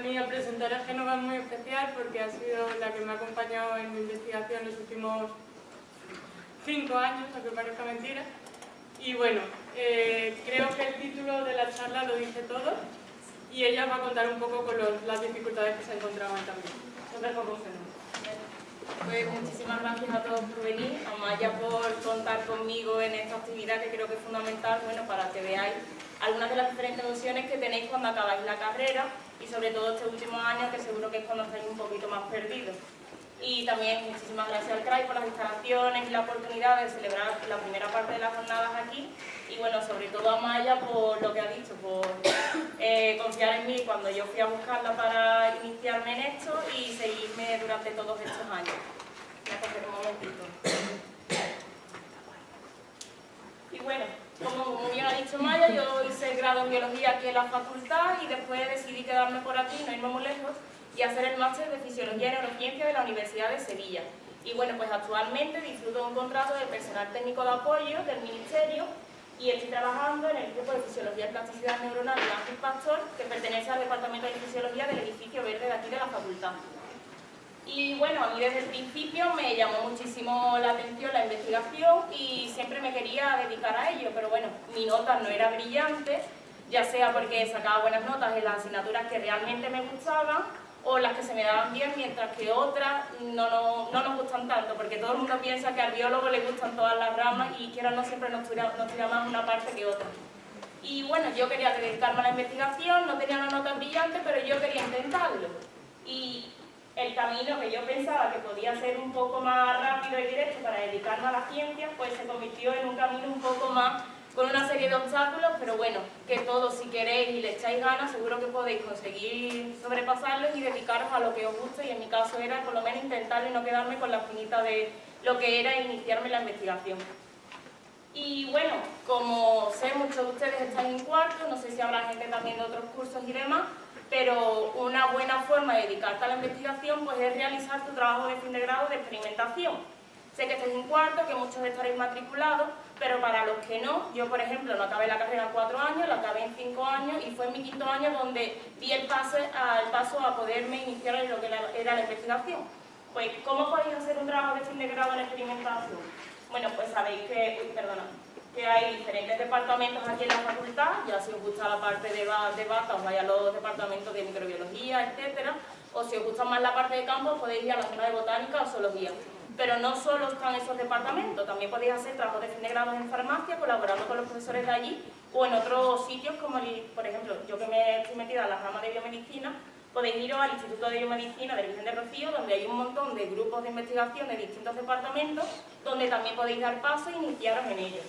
mí al presentar a Génova es muy especial porque ha sido la que me ha acompañado en mi investigación los últimos cinco años, aunque parezca mentira. Y bueno, eh, creo que el título de la charla lo dice todo y ella va a contar un poco con las dificultades que se encontraban también. Entonces, con Génova. Pues muchísimas gracias a todos por venir, a Maya por contar conmigo en esta actividad que creo que es fundamental bueno, para que veáis algunas de las diferentes opciones que tenéis cuando acabáis la carrera y sobre todo este último año que seguro que es cuando estáis un poquito más perdidos. Y también muchísimas gracias al CRAI por las instalaciones y la oportunidad de celebrar la primera parte de las jornadas aquí y bueno, sobre todo a Maya por lo que ha dicho, por eh, confiar en mí cuando yo fui a buscarla para iniciarme en esto y seguirme durante todos estos años. A coger un momentito. Y bueno, como bien ha dicho Maya, yo hice el grado en biología aquí en la facultad y después decidí quedarme por aquí, no irme muy lejos, y hacer el máster de Fisiología y Neurociencia de la Universidad de Sevilla. Y bueno, pues actualmente disfruto de un contrato de personal técnico de apoyo del Ministerio y estoy trabajando en el grupo de Fisiología y Plasticidad Neuronal de Ángel Pastor, que pertenece al Departamento de Fisiología del edificio verde de aquí de la facultad. Y bueno, a mí desde el principio me llamó muchísimo la atención la investigación y siempre me quería dedicar a ello, pero bueno, mi nota no era brillante, ya sea porque sacaba buenas notas en las asignaturas que realmente me gustaban o las que se me daban bien, mientras que otras no, no, no nos gustan tanto, porque todo el mundo piensa que al biólogo le gustan todas las ramas y quiera no siempre nos tira, nos tira más una parte que otra. Y bueno, yo quería dedicarme a la investigación, no tenía una nota brillante, pero yo quería intentarlo. Y el camino que yo pensaba que podía ser un poco más rápido y directo para dedicarme a la ciencia, pues se convirtió en un camino un poco más con una serie de obstáculos, pero bueno, que todos si queréis y le echáis ganas, seguro que podéis conseguir sobrepasarlos y dedicaros a lo que os guste, y en mi caso era por lo menos intentar y no quedarme con la espinita de lo que era iniciarme la investigación. Y bueno, como sé, muchos de ustedes están en cuarto, no sé si habrá gente también de otros cursos y demás, pero una buena forma de dedicarte a la investigación pues es realizar tu trabajo de fin de grado de experimentación. Sé que estáis en cuarto, que muchos estaréis matriculados, pero para los que no, yo por ejemplo no acabé la carrera en cuatro años, la acabé en cinco años y fue en mi quinto año donde di el, paso a poderme iniciar en lo que era la investigación. Pues, ¿cómo podéis hacer un trabajo de fin de grado en experimentación? Bueno, pues sabéis que, uy, perdona, que hay diferentes departamentos aquí en la facultad, ya si os gusta la parte de, de bata, os vais a los departamentos de microbiología, etcétera, o si os gusta más la parte de campo, podéis ir a la zona de botánica o zoología. Pero no solo están esos departamentos, también podéis hacer trabajos de fin de grado en farmacia, colaborando con los profesores de allí, o en otros sitios como, por ejemplo, yo que me estoy metida en la rama de biomedicina, podéis iros al Instituto de Biomedicina de Virgen de Rocío, donde hay un montón de grupos de investigación de distintos departamentos, donde también podéis dar paso e iniciaros en ellos.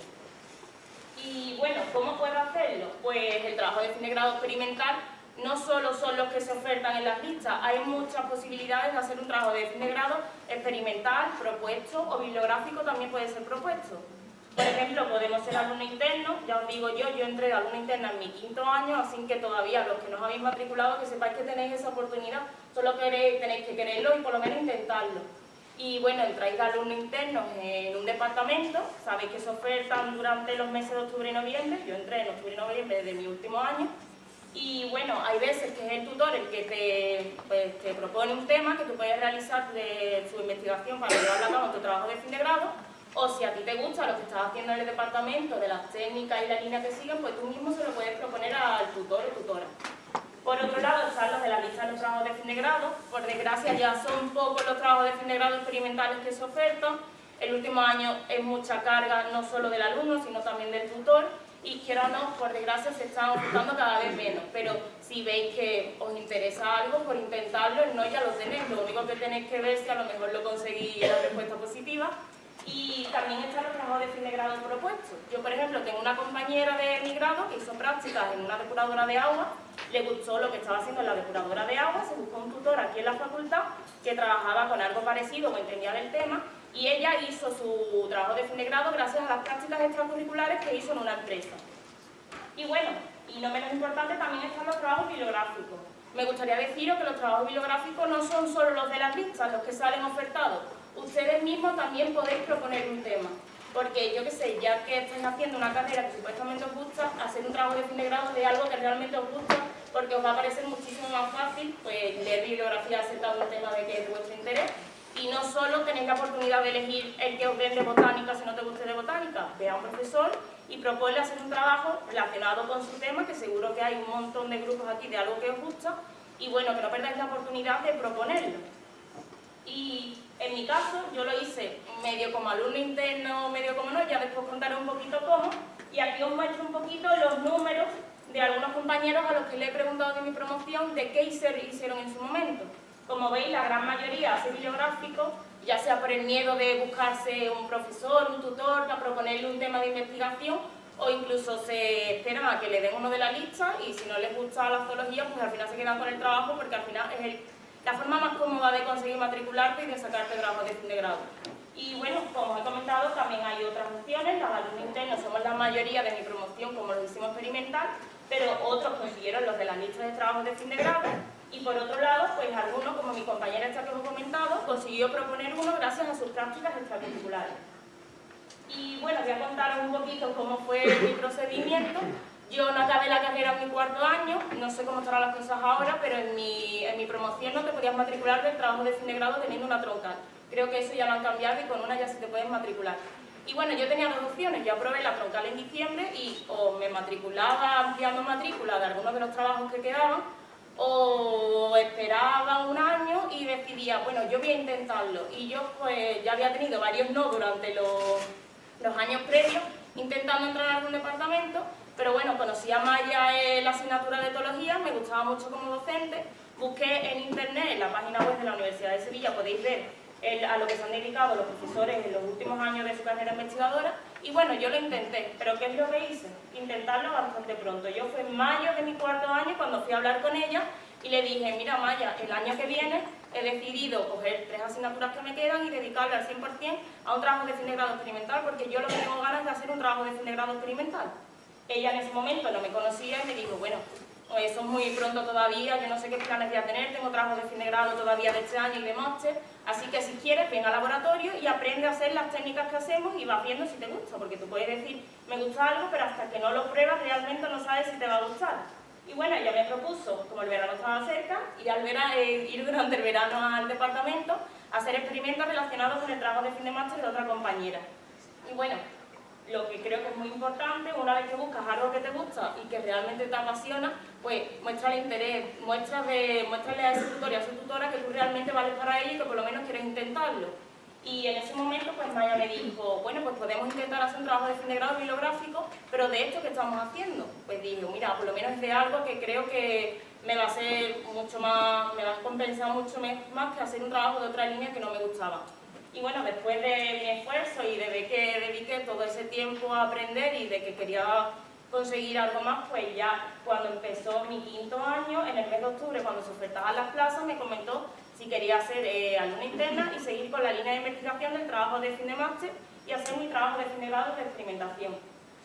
Y bueno, ¿cómo puedo hacerlo? Pues el trabajo de fin de grado experimental no solo son los que se ofertan en las listas, hay muchas posibilidades de hacer un trabajo de fin de grado experimental, propuesto o bibliográfico también puede ser propuesto. Por ejemplo, podemos ser alumno interno, ya os digo yo, yo entré de alumno interna en mi quinto año, así que todavía los que no os habéis matriculado, que sepáis que tenéis esa oportunidad, solo queréis, tenéis que quererlo y por lo menos intentarlo. Y bueno, entráis de alumno interno en un departamento, sabéis que se ofertan durante los meses de octubre y noviembre, yo entré en octubre y noviembre de mi último año, y bueno, hay veces que es el tutor el que te, pues, propone un tema que tú puedes realizar de su investigación para llevarlo a cabo tu trabajo de fin de grado, o si a ti te gusta lo que estás haciendo en el departamento, de las técnicas y la línea que siguen, pues tú mismo se lo puedes proponer al tutor o tutora. Por otro lado, están los de la lista de los trabajos de fin de grado. Por desgracia, ya son pocos los trabajos de fin de grado experimentales que se ofertan. El último año es mucha carga, no solo del alumno, sino también del tutor. Y quiero o no, por desgracia, se están ofertando cada vez menos. Pero si veis que os interesa algo, por intentarlo, no ya lo tenéis. Lo único que tenéis que ver si a lo mejor lo conseguís la respuesta positiva y también están los trabajos de fin de grado propuestos. Yo, por ejemplo, tengo una compañera de mi grado que hizo prácticas en una depuradora de agua, le gustó lo que estaba haciendo en la depuradora de agua, se buscó un tutor aquí en la facultad que trabajaba con algo parecido o entendía del tema y ella hizo su trabajo de fin de grado gracias a las prácticas extracurriculares que hizo en una empresa. Y bueno, y no menos importante, también están los trabajos bibliográficos. Me gustaría deciros que los trabajos bibliográficos no son solo los de las listas, los que salen ofertados, ustedes mismos también podéis proponer un tema. Porque yo qué sé, ya que estáis haciendo una carrera que supuestamente os gusta, hacer un trabajo de fin de grado de algo que realmente os gusta, porque os va a parecer muchísimo más fácil pues, leer bibliografía acerca un tema de que es vuestro interés. Y no solo tenéis la oportunidad de elegir el que os den de botánica si no te guste de botánica, ve a un profesor y proponle hacer un trabajo relacionado con su tema, que seguro que hay un montón de grupos aquí de algo que os gusta, y bueno, que no perdáis la oportunidad de proponerlo. Y en mi caso, yo lo hice medio como alumno interno, medio como no, ya después contaré un poquito cómo. Y aquí os muestro un poquito los números de algunos compañeros a los que le he preguntado de mi promoción de qué hicieron en su momento. Como veis, la gran mayoría hace bibliográfico, ya sea por el miedo de buscarse un profesor, un tutor, a proponerle un tema de investigación, o incluso se esperan a que le den uno de la lista y si no les gusta la zoología, pues al final se quedan con el trabajo porque al final es el la forma más cómoda de conseguir matricularte y de sacarte grado de fin de grado. Y bueno, como he comentado, también hay otras opciones, los alumnos internos somos la mayoría de mi promoción, como lo hicimos experimental, pero otros consiguieron los de las listas de trabajo de fin de grado, y por otro lado, pues algunos, como mi compañera esta que os he comentado, consiguió proponer uno gracias a sus prácticas extracurriculares. Y bueno, voy a contaros un poquito cómo fue mi procedimiento. Yo no acabé la carrera en mi cuarto año, no sé cómo estarán las cosas ahora, pero en mi, en mi promoción no te podías matricular del trabajo de fin grado teniendo una troncal. Creo que eso ya lo han cambiado y con una ya se te puedes matricular. Y bueno, yo tenía dos opciones, yo aprobé la troncal en diciembre y o me matriculaba ampliando matrícula de algunos de los trabajos que quedaban, o esperaba un año y decidía, bueno, yo voy a intentarlo. Y yo pues ya había tenido varios no durante los, los años previos, intentando entrar en algún departamento, pero bueno, conocí a Maya en la asignatura de etología, me gustaba mucho como docente, busqué en internet, en la página web de la Universidad de Sevilla, podéis ver a lo que se han dedicado los profesores en los últimos años de su carrera investigadora, y bueno, yo lo intenté, pero ¿qué es lo que hice? Intentarlo bastante pronto. Yo fue en mayo de mi cuarto año cuando fui a hablar con ella y le dije, mira Maya, el año que viene he decidido coger tres asignaturas que me quedan y dedicarle al 100% a un trabajo de fin de grado experimental porque yo lo que tengo ganas de hacer un trabajo de fin de grado experimental. Ella en ese momento no me conocía y me dijo, bueno, eso es muy pronto todavía, yo no sé qué planes voy a tener, tengo trabajos de fin de grado todavía de este año y de máster, así que si quieres ven al laboratorio y aprende a hacer las técnicas que hacemos y vas viendo si te gusta, porque tú puedes decir, me gusta algo, pero hasta que no lo pruebas realmente no sabes si te va a gustar. Y bueno, ella me propuso, como el verano estaba cerca, ir, al verano, eh, ir durante el verano al departamento a hacer experimentos relacionados con el trabajo de fin de máster de otra compañera. Y bueno, lo que creo que es muy importante, una vez que buscas algo que te gusta y que realmente te apasiona, pues muéstrale interés, muéstrale, muéstrale a ese tutor y a su tutora que tú realmente vales para ello y que por lo menos quieres intentarlo. Y en ese momento pues Maya me dijo, bueno pues podemos intentar hacer un trabajo de fin de grado bibliográfico, pero de esto que estamos haciendo. Pues dije, mira, por lo menos es de algo que creo que me va a ser mucho más, me va a compensar mucho más que hacer un trabajo de otra línea que no me gustaba. Y bueno, después de mi esfuerzo y de ver que dediqué todo ese tiempo a aprender y de que quería conseguir algo más, pues ya cuando empezó mi quinto año, en el mes de octubre, cuando se ofertaban las plazas, me comentó si quería ser eh, alumna interna y seguir con la línea de investigación del trabajo de fin de máster y hacer mi trabajo de fin de grado de experimentación.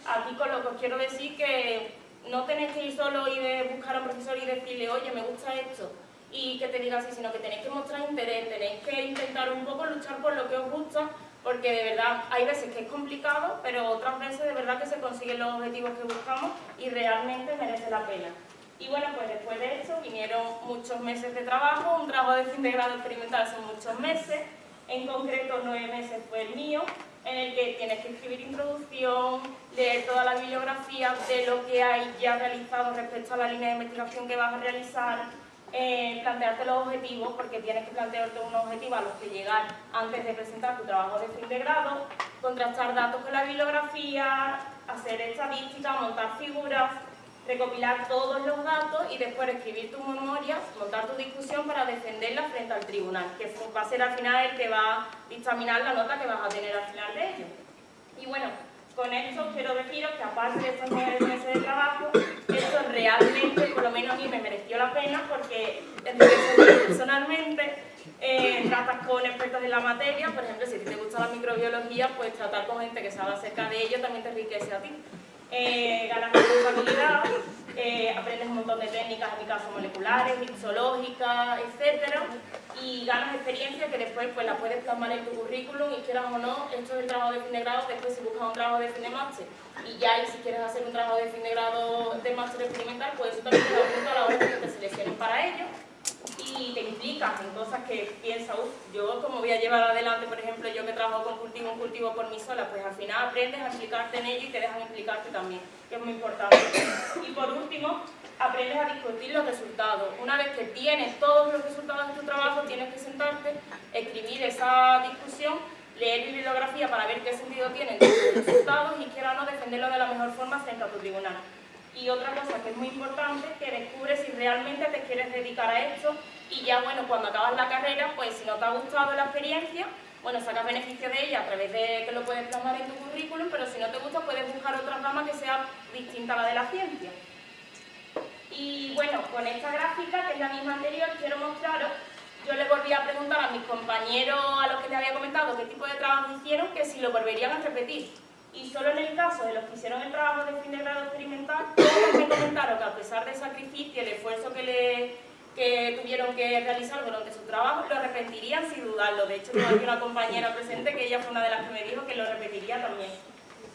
Aquí con lo que os quiero decir que no tenéis que ir solo y de buscar a un profesor y decirle, oye, me gusta esto, y que te diga así, sino que tenéis que mostrar interés, tenéis que intentar un poco luchar por lo que os gusta, porque de verdad hay veces que es complicado, pero otras veces de verdad que se consiguen los objetivos que buscamos y realmente merece la pena. Y bueno, pues después de esto vinieron muchos meses de trabajo, un trabajo de fin de grado experimental son muchos meses, en concreto nueve meses fue el mío, en el que tienes que escribir introducción, leer toda la bibliografía de lo que hay ya realizado respecto a la línea de investigación que vas a realizar, eh, plantearte los objetivos, porque tienes que plantearte unos objetivos a los que llegar antes de presentar tu trabajo de fin de grado, contrastar datos con la bibliografía, hacer estadística, montar figuras, recopilar todos los datos y después escribir tu memoria, montar tu discusión para defenderla frente al tribunal, que va a ser al final el que va a dictaminar la nota que vas a tener al final de ello. Y bueno, con esto quiero deciros que aparte de estos nueve meses de trabajo, esto realmente, por lo menos a mí me mereció la pena porque personalmente eh, tratas con expertos en la materia, por ejemplo, si te gusta la microbiología, pues tratar con gente que sabe acerca de ello también te enriquece a ti. Eh, ganas responsabilidad, eh, aprendes un montón de técnicas, en mi caso moleculares, mixológicas, etc. Y ganas experiencia que después pues, la puedes plasmar en tu currículum y quieras o no, esto es el trabajo de fin de grado, después si buscas un trabajo de fin de máster y ya y si quieres hacer un trabajo de fin de grado de máster experimental, pues eso también te da punto a la hora que te seleccionen para ello y te implicas en cosas que piensas, uff, yo como voy a llevar adelante, por ejemplo, yo que trabajo con cultivo, un cultivo por mí sola, pues al final aprendes a implicarte en ello y te dejan implicarte también, que es muy importante. Y por último, aprendes a discutir los resultados. Una vez que tienes todos los resultados de tu trabajo, tienes que sentarte, escribir esa discusión, leer bibliografía para ver qué sentido tienen tus resultados y quiera no defenderlo de la mejor forma frente a tu tribunal. Y otra cosa que es muy importante, que descubres si realmente te quieres dedicar a esto y ya, bueno, cuando acabas la carrera, pues si no te ha gustado la experiencia, bueno, sacas beneficio de ella a través de que lo puedes plasmar en tu currículum, pero si no te gusta puedes buscar otra rama que sea distinta a la de la ciencia. Y bueno, con esta gráfica, que es la misma anterior, quiero mostraros, yo le volví a preguntar a mis compañeros a los que les había comentado qué tipo de trabajo hicieron, que si lo volverían a repetir y solo en el caso de los que hicieron el trabajo de fin de grado experimental, todos me comentaron que a pesar del sacrificio y el esfuerzo que, tuvieron que realizar durante su trabajo, lo repetirían sin dudarlo. De hecho, tengo una compañera presente que ella fue una de las que me dijo que lo repetiría también.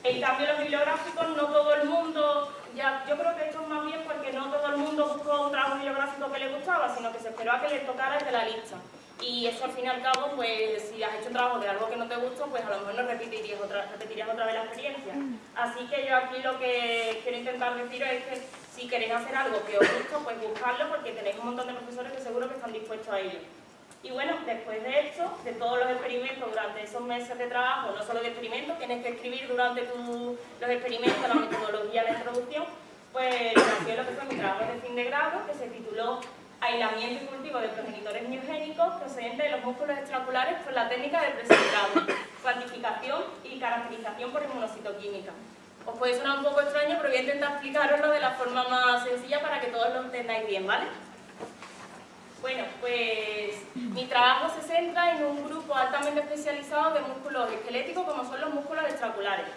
En cambio, los bibliográficos, no todo el mundo, ya, yo creo que esto es más bien porque no todo el mundo buscó un trabajo bibliográfico que le gustaba, sino que se esperó a que le tocara el de la lista y eso al fin y al cabo, pues si has hecho un trabajo de algo que no te gusta, pues a lo mejor no repetirías otra, repetirías otra vez la experiencia. Así que yo aquí lo que quiero intentar decir es que si queréis hacer algo que os gusta, pues buscarlo porque tenéis un montón de profesores que seguro que están dispuestos a ello. Y bueno, después de esto, de todos los experimentos durante esos meses de trabajo, no solo de experimentos, tienes que escribir durante los experimentos la metodología de introducción, pues nació lo que fue mi trabajo de fin de grado, que se tituló aislamiento y cultivo de progenitores miogénicos procedentes de los músculos extraculares por la técnica de presentado, cuantificación y caracterización por inmunocitoquímica. Os puede sonar un poco extraño, pero voy a intentar explicaroslo de la forma más sencilla para que todos lo entendáis bien, ¿vale? Bueno, pues mi trabajo se centra en un grupo altamente especializado de músculos esqueléticos como son los músculos extraculares.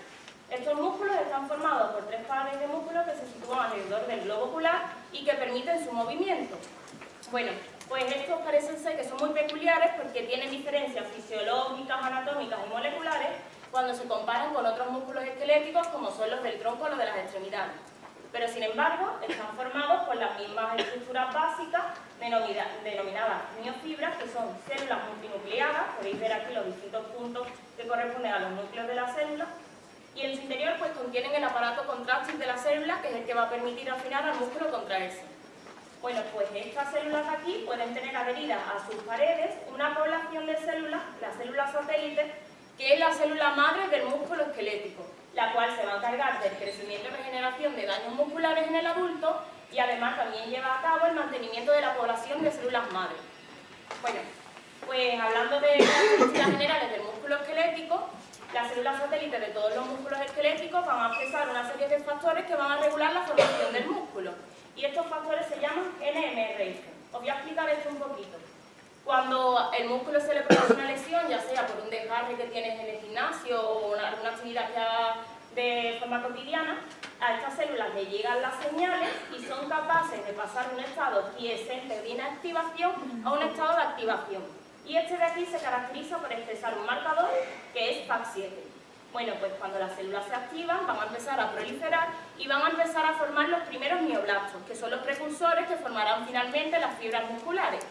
Estos músculos están formados por tres pares de músculos que se sitúan alrededor del globo ocular y que permiten su movimiento. Bueno, pues estos parecen ser que son muy peculiares porque tienen diferencias fisiológicas, anatómicas y moleculares cuando se comparan con otros músculos esqueléticos como son los del tronco o los de las extremidades. Pero sin embargo, están formados por las mismas estructuras básicas denominadas miofibras, que son células multinucleadas, podéis ver aquí los distintos puntos que corresponden a los núcleos de la célula, y en su interior pues contienen el aparato contráctil de la célula, que es el que va a permitir al final al músculo contraerse. Bueno, pues estas células aquí pueden tener adheridas a sus paredes una población de células, las células satélites, que es la célula madre del músculo esquelético, la cual se va a encargar del crecimiento y regeneración de daños musculares en el adulto y además también lleva a cabo el mantenimiento de la población de células madre. Bueno, pues hablando de características generales del músculo esquelético, las células satélites de todos los músculos esqueléticos van a expresar una serie de factores que van a regular la formación del músculo y estos factores se llaman NMR. Os voy a explicar esto un poquito. Cuando el músculo se le produce una lesión, ya sea por un desgarre que tienes en el gimnasio o alguna actividad que de forma cotidiana, a estas células le llegan las señales y son capaces de pasar de un estado quiescente de inactivación a un estado de activación. Y este de aquí se caracteriza por expresar un marcador que es FAC7. Bueno, pues cuando las células se activan van a empezar a proliferar y van a empezar a formar los primeros mioblastos, que son los precursores que formarán finalmente las fibras musculares.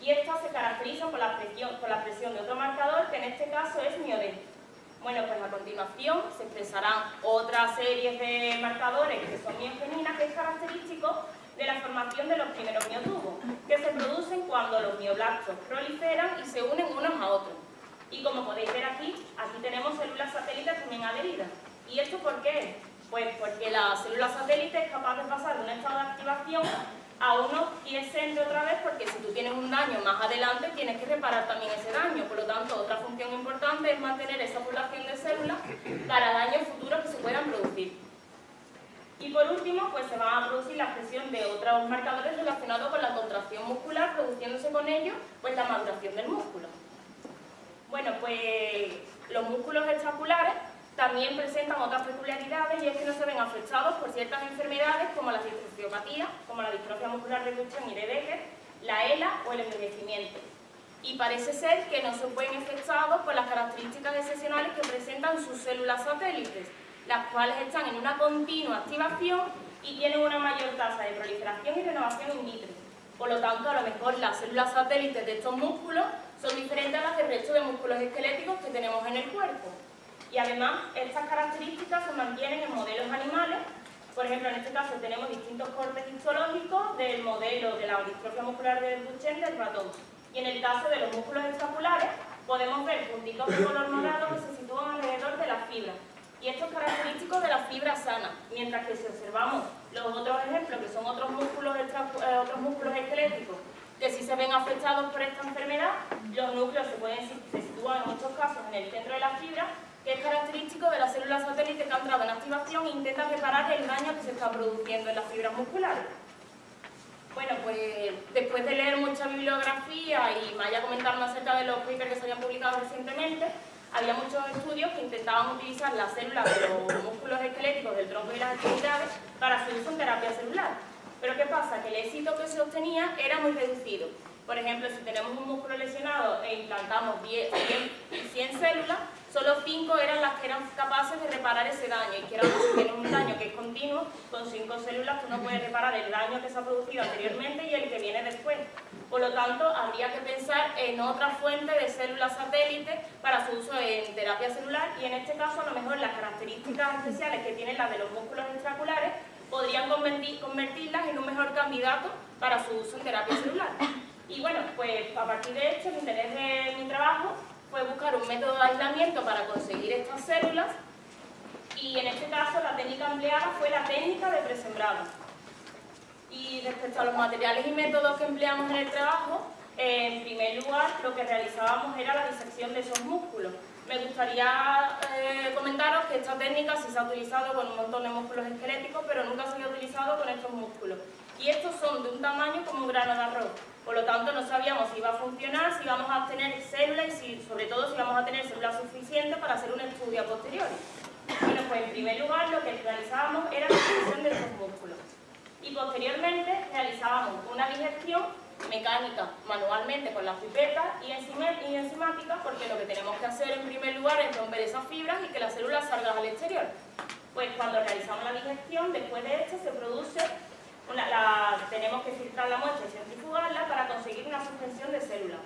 Y estas se caracterizan por la presión, de otro marcador, que en este caso es mioden. Bueno, pues a continuación se expresarán otra serie de marcadores que son miogeninas, que es característico de la formación de los primeros miotubos, que se producen cuando los mioblastos proliferan y se unen unos a otros. Y como podéis ver aquí, aquí tenemos células satélites también adheridas. ¿Y esto por qué? Pues porque la célula satélite es capaz de pasar de un estado de activación a uno quiescente otra vez porque si tú tienes un daño más adelante tienes que reparar también ese daño. Por lo tanto, otra función importante es mantener esa población de células para daños futuros que se puedan producir. Y por último, pues se va a producir la expresión de otros marcadores relacionados con la contracción muscular, produciéndose con ello pues la maduración del músculo. Bueno, pues los músculos extraculares también presentan otras peculiaridades y es que no se ven afectados por ciertas enfermedades como la como la distrofia muscular de Duchenne y de Becker, la ELA o el envejecimiento. Y parece ser que no se ven afectados por las características excepcionales que presentan sus células satélites, las cuales están en una continua activación y tienen una mayor tasa de proliferación y renovación in vitro. Por lo tanto, a lo mejor las células satélites de estos músculos son diferentes a las del resto de músculos esqueléticos que tenemos en el cuerpo. Y además, estas características se mantienen en modelos animales. Por ejemplo, en este caso tenemos distintos cortes histológicos del modelo de la distrofia muscular de Duchenne del ratón. Y en el caso de los músculos extraculares, podemos ver puntitos de color morado que se sitúan alrededor de las fibras. Y esto es característico de la fibra sana, mientras que si observamos los otros ejemplos, que son otros músculos, eh, otros músculos esqueléticos, que si se ven afectados por esta enfermedad, los núcleos se, pueden, se sitúan en muchos casos en el centro de la fibra que es característico de las células satélites que han entrado en activación e intentan reparar el daño que se está produciendo en las fibras musculares. Bueno, pues después de leer mucha bibliografía y me haya comentado acerca de los papers que se habían publicado recientemente, había muchos estudios que intentaban utilizar las células de los músculos esqueléticos del tronco y las extremidades para su uso en terapia celular. Pero ¿qué pasa? Que el éxito que se obtenía era muy reducido. Por ejemplo, si tenemos un músculo lesionado e implantamos 100 células, solo 5 eran las que eran capaces de reparar ese daño. Y que si un daño que es continuo, con 5 células tú no puedes reparar el daño que se ha producido anteriormente y el que viene después. Por lo tanto, habría que pensar en otra fuente de células satélites para su uso en terapia celular y en este caso a lo mejor las características especiales que tienen las de los músculos extraculares podrían convertirlas en un mejor candidato para su uso en terapia celular. Y bueno, pues a partir de esto, el interés de mi trabajo fue buscar un método de aislamiento para conseguir estas células y en este caso la técnica empleada fue la técnica de presembrado. Y respecto a los materiales y métodos que empleamos en el trabajo, en primer lugar lo que realizábamos era la disección de esos músculos. Me gustaría eh, comentaros que esta técnica sí se ha utilizado con un montón de músculos esqueléticos, pero nunca se ha utilizado con estos músculos. Y estos son de un tamaño como un grano de arroz. Por lo tanto, no sabíamos si iba a funcionar, si íbamos a obtener células y si, sobre todo si íbamos a tener células suficientes para hacer un estudio a posteriori. Bueno, pues en primer lugar lo que realizábamos era la digestión de estos músculos. Y posteriormente realizábamos una digestión mecánica manualmente con la pipeta y, enzimática porque lo que tenemos que hacer en primer lugar es romper esas fibras y que las células salgan al exterior. Pues cuando realizamos la digestión, después de esto se produce tenemos que filtrar la muestra y centrifugarla para conseguir una suspensión de células.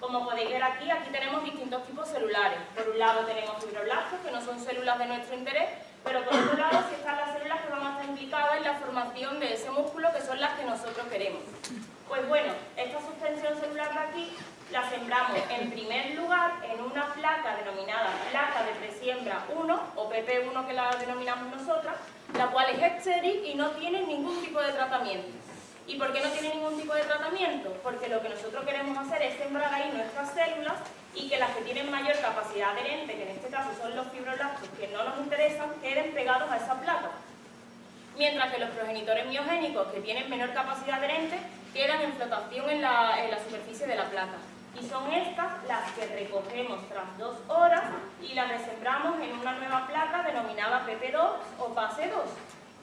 Como podéis ver aquí, aquí tenemos distintos tipos celulares. Por un lado tenemos fibroblastos, que no son células de nuestro interés, pero por otro lado sí están las células que van a estar implicadas en la formación de ese músculo, que son las que nosotros queremos. Pues bueno, esta suspensión celular de aquí la sembramos en primer lugar en una placa denominada placa de presiembra 1 o PP1 que la denominamos nosotras, la cual es estéril y no tiene ningún tipo de tratamiento. ¿Y por qué no tiene ningún tipo de tratamiento? Porque lo que nosotros queremos hacer es sembrar ahí nuestras células y que las que tienen mayor capacidad adherente, que en este caso son los fibroblastos que no nos interesan, queden pegados a esa placa. Mientras que los progenitores miogénicos, que tienen menor capacidad adherente, quedan en flotación en la, en la superficie de la placa y son estas las que recogemos tras dos horas y las resembramos en una nueva placa denominada PP2 o fase 2.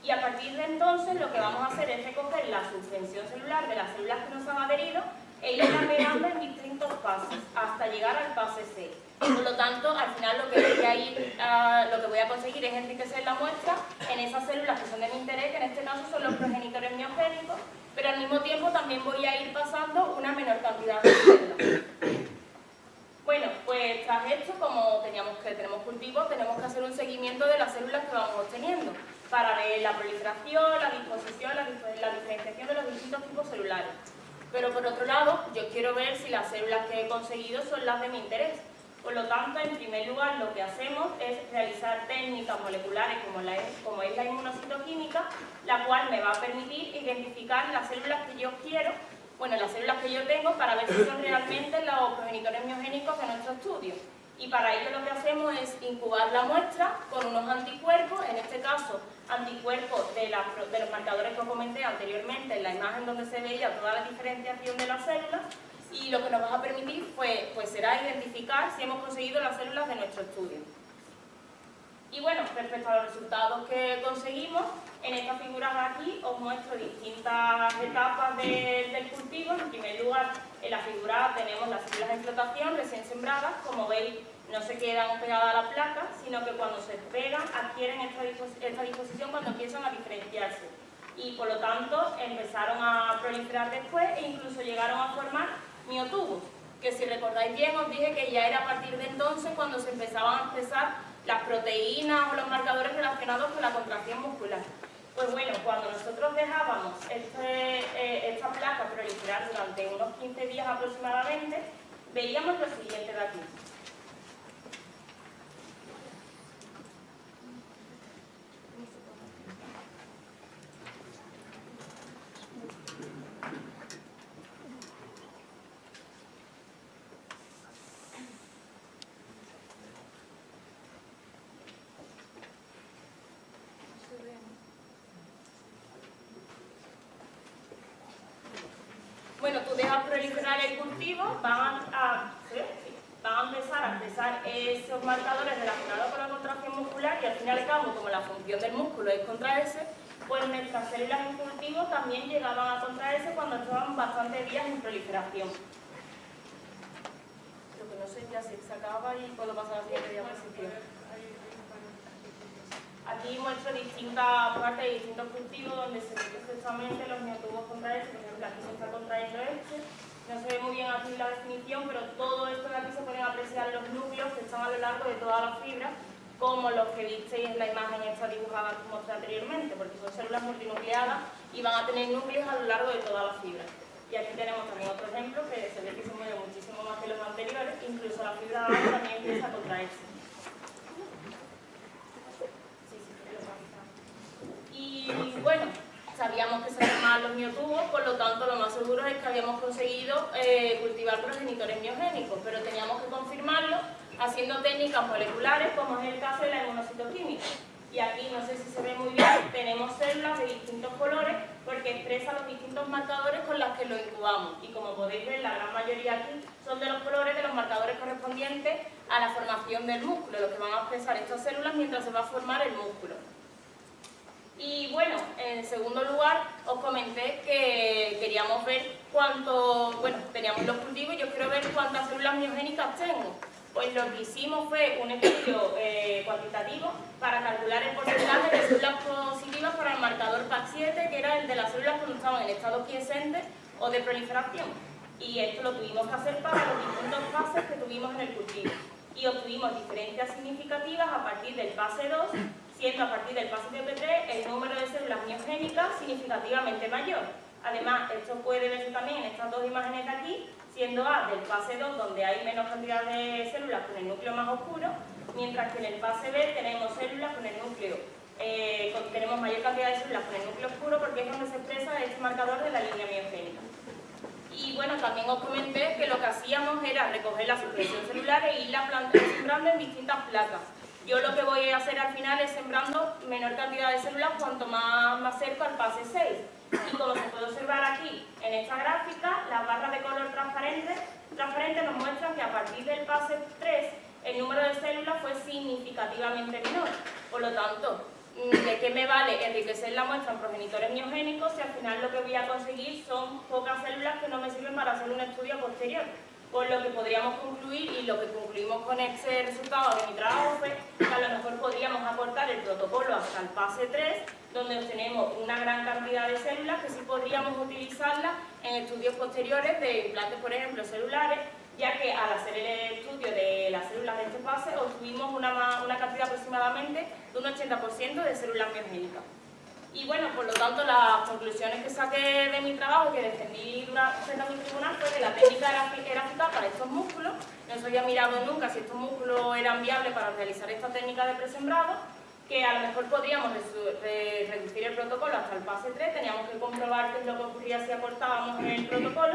Y a partir de entonces lo que vamos a hacer es recoger la suspensión celular de las células que nos han adherido e irla pegando en distintos pasos hasta llegar al fase C. Por lo tanto, al final lo que, voy a ir, lo que voy a conseguir es enriquecer la muestra en esas células que son de mi interés, que en este caso son los progenitores miogénicos, mismo tiempo también voy a ir pasando una menor cantidad de células. Bueno, pues tras esto, como teníamos que tenemos cultivos, tenemos que hacer un seguimiento de las células que vamos obteniendo para ver la proliferación, la disposición, la, diferenciación de los distintos tipos celulares. Pero por otro lado, yo quiero ver si las células que he conseguido son las de mi interés. Por lo tanto, en primer lugar, lo que hacemos es realizar técnicas moleculares como, es la inmunocitoquímica, la cual me va a permitir identificar las células que yo quiero bueno, las células que yo tengo para ver si son realmente los progenitores miogénicos de nuestro estudio. Y para ello lo que hacemos es incubar la muestra con unos anticuerpos, en este caso anticuerpos de, los marcadores que os comenté anteriormente en la imagen donde se veía toda la diferenciación de las células y lo que nos va a permitir pues, pues será identificar si hemos conseguido las células de nuestro estudio. Y bueno, respecto a los resultados que conseguimos, en esta figura de aquí os muestro distintas etapas del cultivo. En primer lugar, en la figura tenemos las células de flotación recién sembradas. Como veis, no se quedan pegadas a la placa, sino que cuando se pegan adquieren esta, disposición cuando empiezan a diferenciarse. Y por lo tanto empezaron a proliferar después e incluso llegaron a formar miotubos, que si recordáis bien os dije que ya era a partir de entonces cuando se empezaban a expresar las proteínas o los marcadores relacionados con la contracción muscular. Pues bueno, cuando nosotros dejábamos este, eh, esta placa proliferar durante unos 15 días aproximadamente, veíamos lo siguiente de aquí. Proliferar el cultivo, van a, van a empezar a expresar esos marcadores relacionados con la contracción muscular y al fin y al cabo, como la función del músculo es contraerse, pues nuestras células en cultivo también llegaban a contraerse cuando estaban bastantes días en proliferación. Lo que no sé ya se acaba y puedo pasar a la siguiente diapositiva. Aquí muestro distintas partes de distintos cultivos donde se ve perfectamente los miotubos contraerse, por ejemplo aquí se está contrayendo este, no se ve muy bien aquí la definición, pero todo esto de aquí se pueden apreciar los núcleos que están a lo largo de toda la fibra, como los que visteis en la imagen esta dibujada que mostré anteriormente, porque son células multinucleadas y van a tener núcleos a lo largo de toda la fibra. Y aquí tenemos también otro ejemplo que se ve que se mueve muchísimo más que los anteriores, incluso la fibra también empieza a contraerse. Y bueno, sabíamos que se formaban los miotubos, por lo tanto lo más seguro es que habíamos conseguido eh, cultivar progenitores miogénicos, pero teníamos que confirmarlo haciendo técnicas moleculares, como es el caso de la inmunocitoquímica. Y aquí, no sé si se ve muy bien, tenemos células de distintos colores porque expresan los distintos marcadores con los que lo incubamos. Y como podéis ver, la gran mayoría aquí son de los colores de los marcadores correspondientes a la formación del músculo, los que van a expresar estas células mientras se va a formar el músculo. Y bueno, en segundo lugar, os comenté que queríamos ver cuánto, bueno, teníamos los cultivos y yo quiero ver cuántas células miogénicas tengo. Pues lo que hicimos fue un estudio eh, cuantitativo para calcular el porcentaje de células positivas para el marcador PAC7, que era el de las células cuando estaban en estado quiescente o de proliferación. Y esto lo tuvimos que hacer para los distintos fases que tuvimos en el cultivo. Y obtuvimos diferencias significativas a partir del fase 2 siendo a partir del paso de 3 el número de células miogénicas significativamente mayor. Además, esto puede verse también en estas dos imágenes de aquí, siendo A del fase 2, donde hay menos cantidad de células con el núcleo más oscuro, mientras que en el fase B tenemos células con el núcleo, eh, tenemos mayor cantidad de células con el núcleo oscuro porque es donde se expresa este marcador de la línea miogénica. Y bueno, también os comenté que lo que hacíamos era recoger la supresión celular e irla sembrando en distintas placas. Yo lo que voy a hacer al final es sembrando menor cantidad de células cuanto más, más cerca al fase 6. Y como se puede observar aquí en esta gráfica, las barras de color transparente, transparente nos muestran que a partir del fase 3 el número de células fue significativamente menor. Por lo tanto, ¿de qué me vale enriquecer la muestra en progenitores miogénicos si al final lo que voy a conseguir son pocas células que no me sirven para hacer un estudio posterior? Por lo que podríamos concluir, y lo que concluimos con este resultado de mi trabajo fue que a lo mejor podríamos aportar el protocolo hasta el fase 3, donde obtenemos una gran cantidad de células que sí podríamos utilizarlas en estudios posteriores de implantes, por ejemplo, celulares, ya que al hacer el estudio de las células de este fase obtuvimos una, una cantidad aproximadamente de un 80% de células biogénicas. Y bueno, por lo tanto, las conclusiones que saqué de mi trabajo que defendí a mi tribunal fue que la técnica era, era para estos músculos, no se había mirado nunca si estos músculos eran viables para realizar esta técnica de presembrado, que a lo mejor podríamos reducir el protocolo hasta el fase 3, teníamos que comprobar qué es lo que ocurría si acortábamos el protocolo,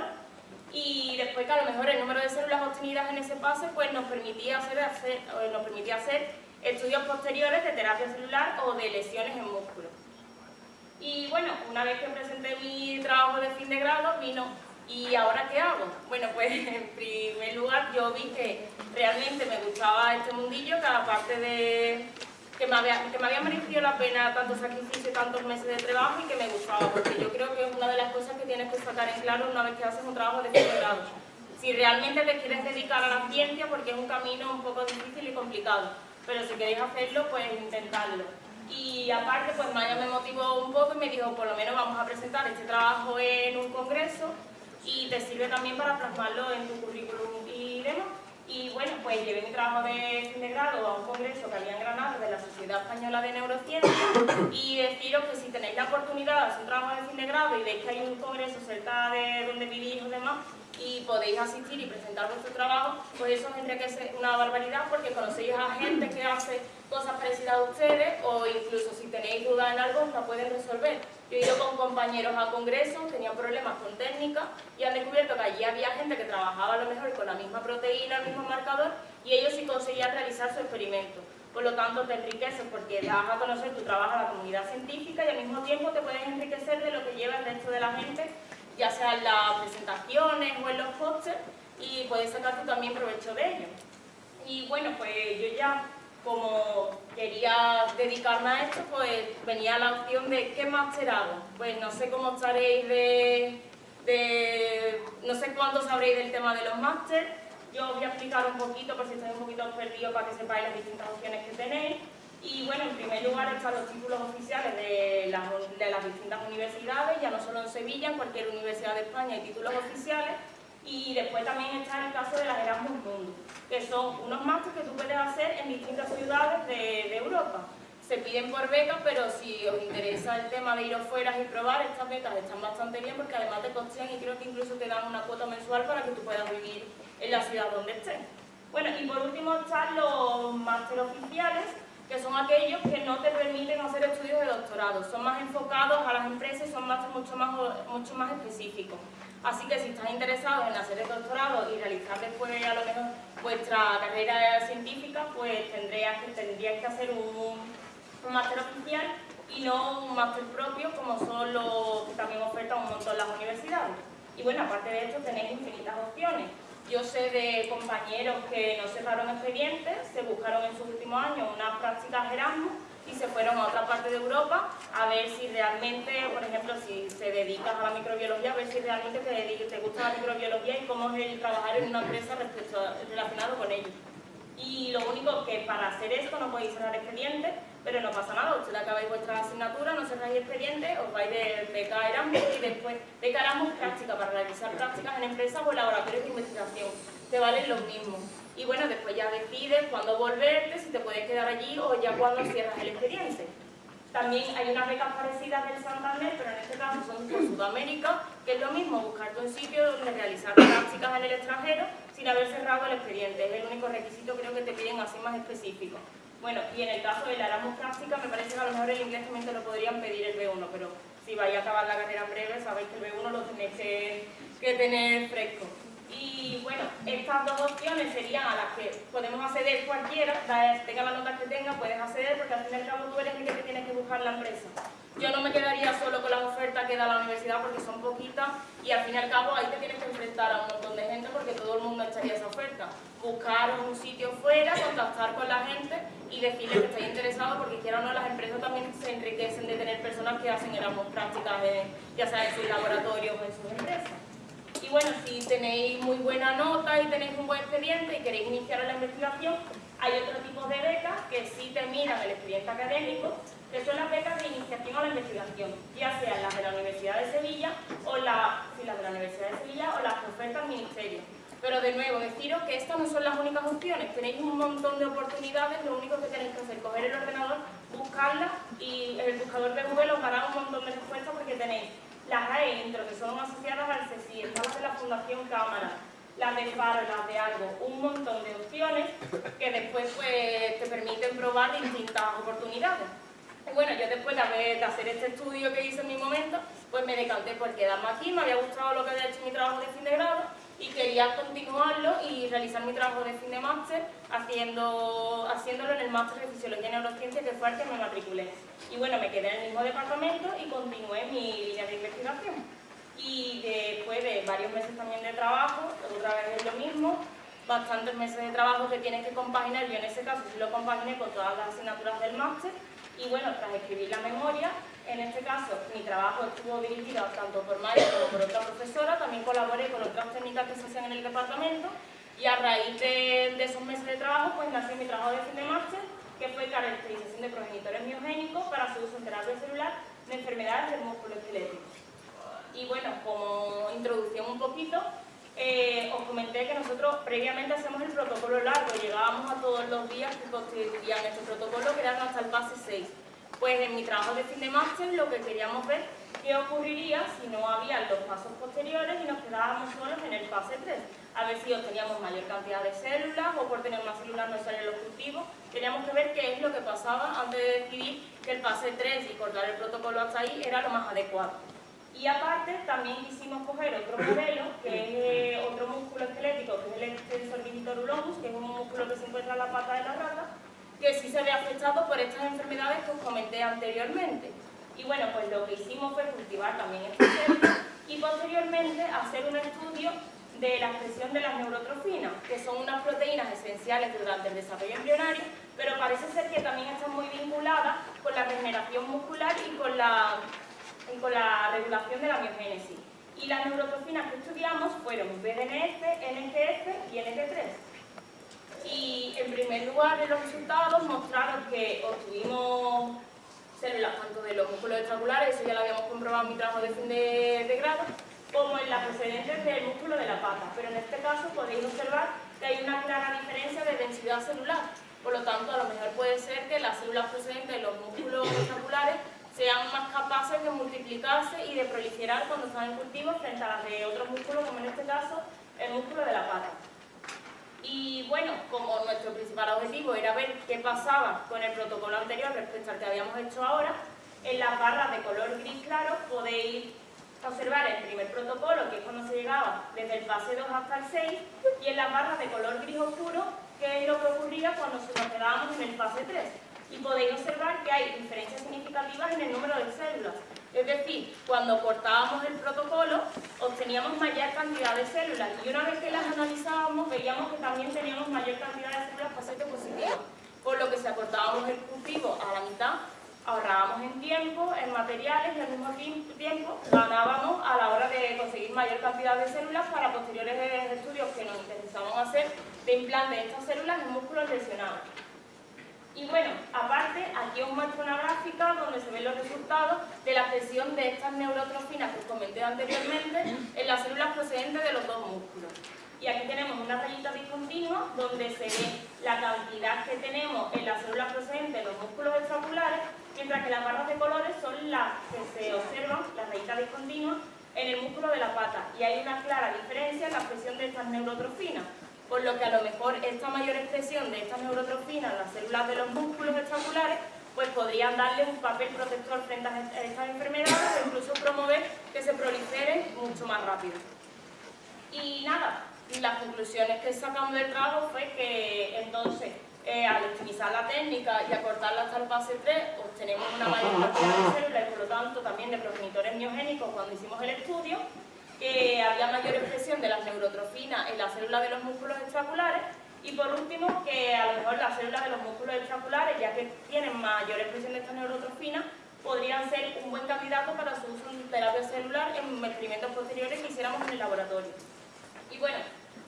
y después que a lo mejor el número de células obtenidas en ese fase pues nos permitía hacer, hacer, nos permitía hacer estudios posteriores de terapia celular o de lesiones en músculos. Y bueno, una vez que presenté mi trabajo de fin de grado, vino, ¿y ahora qué hago? Bueno, pues en primer lugar yo vi que realmente me gustaba este mundillo, cada parte de... Que me, había, que me había merecido la pena tanto sacrificio, tantos meses de trabajo y que me gustaba, porque yo creo que es una de las cosas que tienes que sacar en claro una vez que haces un trabajo de fin de grado. Si realmente te quieres dedicar a la ciencia, porque es un camino un poco difícil y complicado, pero si queréis hacerlo, pues intentarlo y aparte pues Maya me motivó un poco y me dijo por lo menos vamos a presentar este trabajo en un congreso y te sirve también para plasmarlo en tu currículum y demás. Y bueno, pues llevé mi trabajo de fin de grado a un congreso que había en Granada de la Sociedad Española de Neurociencia y deciros que si tenéis la oportunidad de hacer un trabajo de fin de grado y veis que hay un congreso cerca de donde vivís o demás, y podéis asistir y presentar vuestro trabajo, pues eso tendría que ser una barbaridad porque conocéis a gente que hace cosas parecidas a ustedes o incluso si tenéis dudas en algo la pueden resolver. Yo he ido con compañeros a congresos, tenían problemas con técnica y han descubierto que allí había gente que trabajaba a lo mejor con la misma proteína, el mismo marcador y ellos sí conseguían realizar su experimento. Por lo tanto, te enriqueces porque das a conocer tu trabajo a la comunidad científica y al mismo tiempo te puedes enriquecer de lo que lleva el resto de la gente ya sea en las presentaciones o en los pósters, y puedes sacar tú también provecho de ello. Y bueno, pues yo ya, como quería dedicarme a esto, pues venía la opción de ¿qué máster hago? Pues no sé cómo estaréis de, de no sé cuánto sabréis del tema de los másteres, yo os voy a explicar un poquito, por si estáis un poquito perdidos, para que sepáis las distintas opciones que tenéis. Y bueno, en primer lugar están los títulos oficiales de las, de las, distintas universidades, ya no solo en Sevilla, en cualquier universidad de España hay títulos oficiales. Y después también está el caso de las Erasmus Mundus, que son unos másteres que tú puedes hacer en distintas ciudades de, de Europa. Se piden por becas, pero si os interesa el tema de ir afuera y probar, estas becas están bastante bien porque además te costean y creo que incluso te dan una cuota mensual para que tú puedas vivir en la ciudad donde estés. Bueno, y por último están los másteres oficiales, que son aquellos que no te permiten hacer estudios de doctorado, son más enfocados a las empresas y son más, mucho, más, mucho más específicos. Así que si estás interesado en hacer el doctorado y realizar después a lo mejor vuestra carrera científica, pues tendrías que, tendrías que hacer un, un máster oficial y no un máster propio como son los que también ofertan un montón las universidades. Y bueno, aparte de esto tenéis infinitas opciones. Yo sé de compañeros que no cerraron expedientes, se buscaron en sus últimos años unas prácticas Erasmus y se fueron a otra parte de Europa a ver si realmente, por ejemplo, si se dedicas a la microbiología, a ver si realmente te, gusta la microbiología y cómo es el trabajar en una empresa respecto relacionado con ello. Y lo único que para hacer esto no podéis cerrar expedientes, pero no pasa nada, ustedes acabáis vuestra asignatura, no cerráis expediente, os vais de beca Erasmus y después beca Erasmus práctica para realizar prácticas en empresas o laboratorios de investigación, te valen los mismos. Y bueno, después ya decides cuándo volverte, si te puedes quedar allí o ya cuando cierras el expediente. También hay unas becas parecidas del Santander, pero en este caso son por Sudamérica, que es lo mismo, buscarte un sitio donde realizar prácticas en el extranjero sin haber cerrado el expediente. Es el único requisito creo que te piden así más específico. Bueno, y en el caso de la Erasmus práctica, me parece que a lo mejor el inglés también te lo podrían pedir el B1, pero si vais a acabar la carrera en breve, sabéis que el B1 lo tenéis que, tener fresco. Y bueno, estas dos opciones serían a las que podemos acceder cualquiera, tenga la nota que tenga, puedes acceder porque al fin y al cabo tú eres el que te tienes que buscar la empresa. Yo no me quedaría solo con las ofertas que da la universidad porque son poquitas y al fin y al cabo ahí te tienes que enfrentar a un montón de gente porque todo el mundo echaría esa oferta. Buscar un sitio fuera, contactar con la gente y decirle que estáis interesados porque quiera o no, las empresas también se enriquecen de tener personas que hacen Erasmus prácticas, ya sea en sus laboratorios o en sus empresas. Y bueno, si tenéis muy buena nota y tenéis un buen expediente y queréis iniciar la investigación, hay otro tipo de becas que sí te miran el expediente académico, que son las becas de iniciación a la investigación, ya sean las de la Universidad de Sevilla o la, las de la Universidad de Sevilla o las que oferta el Ministerio. Pero de nuevo, deciros que estas no son las únicas opciones, tenéis un montón de oportunidades, lo único que tenéis que hacer es coger el ordenador, buscarlas y el buscador de Google os dará un montón de respuestas porque tenéis las AE Intro, que son asociadas al CECI, están las de la Fundación Cámara, las de Faro, las de Algo, un montón de opciones que después pues, te permiten probar distintas oportunidades. Y bueno, yo después de, de hacer este estudio que hice en mi momento, pues me decanté por quedarme aquí, me había gustado lo que había hecho mi trabajo de fin de grado y quería continuarlo y realizar mi trabajo de fin de máster haciendo, haciéndolo en el máster de Fisiología y Neurociencia que fue el que me matriculé. Y bueno, me quedé en el mismo departamento y continué mi línea de investigación. Y después de varios meses también de trabajo, otra vez es lo mismo, bastantes meses de trabajo que tienes que compaginar, yo en ese caso sí lo compaginé con todas las asignaturas del máster y bueno, tras escribir la memoria, en este caso mi trabajo estuvo dirigido tanto por María como por otra profesora, también colaboré con otras técnicas que se hacían en el departamento y a raíz de, esos meses de trabajo pues nació mi trabajo de fin de máster que fue caracterización de progenitores miogénicos para su uso en terapia celular de enfermedades del músculo esquelético. Y bueno, como introducción un poquito, eh, os comenté que nosotros previamente hacemos el protocolo largo, llegábamos a todos los días que constituían este protocolo, que eran hasta el pase 6. Pues en mi trabajo de fin de máster lo que queríamos ver qué ocurriría si no había los pasos posteriores y nos quedábamos solos en el fase 3. A ver si obteníamos mayor cantidad de células o por tener más células no salen los cultivos. Teníamos que ver qué es lo que pasaba antes de decidir que el fase 3 y cortar el protocolo hasta ahí era lo más adecuado. Y aparte también quisimos coger otro modelo, que es eh, otro músculo esquelético, que es el extensor digitorulomus, que es un músculo que se encuentra en la pata de la rata, que sí se ve afectado por estas enfermedades que os comenté anteriormente. Y bueno, pues lo que hicimos fue cultivar también este células y posteriormente hacer un estudio de la expresión de las neurotrofinas, que son unas proteínas esenciales durante el desarrollo embrionario, pero parece ser que también están muy vinculadas con la regeneración muscular y con la y con la regulación de la biogénesis. Y las neurotrofinas que estudiamos fueron BDNF, NGF y NT3. Y en primer lugar, los resultados mostraron que obtuvimos células tanto de los músculos extraculares, eso ya lo habíamos comprobado en mi trabajo de fin de, grado, como en las procedentes del músculo de la pata. Pero en este caso podéis observar que hay una clara diferencia de densidad celular. Por lo tanto, a lo mejor puede ser que las células procedentes de los músculos extraculares sean más capaces de multiplicarse y de proliferar cuando están en cultivo frente a las de otros músculos, como en este caso el músculo de la pata. Y bueno, como nuestro principal objetivo era ver qué pasaba con el protocolo anterior respecto al que habíamos hecho ahora, en las barras de color gris claro podéis observar el primer protocolo, que es cuando se llegaba desde el fase 2 hasta el 6, y en las barras de color gris oscuro, que es lo que ocurría cuando nos quedábamos en el fase 3 y podéis observar que hay diferencias significativas en el número de células. Es decir, cuando cortábamos el protocolo obteníamos mayor cantidad de células y una vez que las analizábamos veíamos que también teníamos mayor cantidad de células paciente positivas, por lo que si acortábamos el cultivo a la mitad ahorrábamos en tiempo, en materiales y al mismo tiempo ganábamos a la hora de conseguir mayor cantidad de células para posteriores estudios que nos interesaban hacer de implante de estas células en músculos lesionados. Y bueno, aparte, aquí os muestro una gráfica donde se ven los resultados de la presión de estas neurotrofinas que os comenté anteriormente en las células procedentes de los dos músculos. Y aquí tenemos una rayita discontinua donde se ve la cantidad que tenemos en las células procedentes de los músculos extraculares, mientras que las barras de colores son las que se observan, las rayitas discontinuas, en el músculo de la pata. Y hay una clara diferencia en la presión de estas neurotrofinas por lo que a lo mejor esta mayor expresión de estas neurotrofinas en las células de los músculos extraculares pues podrían darle un papel protector frente a estas enfermedades o incluso promover que se proliferen mucho más rápido. Y nada, las conclusiones que sacamos del trabajo fue que entonces eh, al optimizar la técnica y acortarla hasta el fase 3 obtenemos una mayor cantidad de células y por lo tanto también de progenitores miogénicos cuando hicimos el estudio que había mayor expresión de las neurotrofinas en las células de los músculos extraculares y por último que a lo mejor las células de los músculos extraculares, ya que tienen mayor expresión de estas neurotrofinas, podrían ser un buen candidato para su uso en terapia celular en experimentos posteriores que hiciéramos en el laboratorio. Y bueno,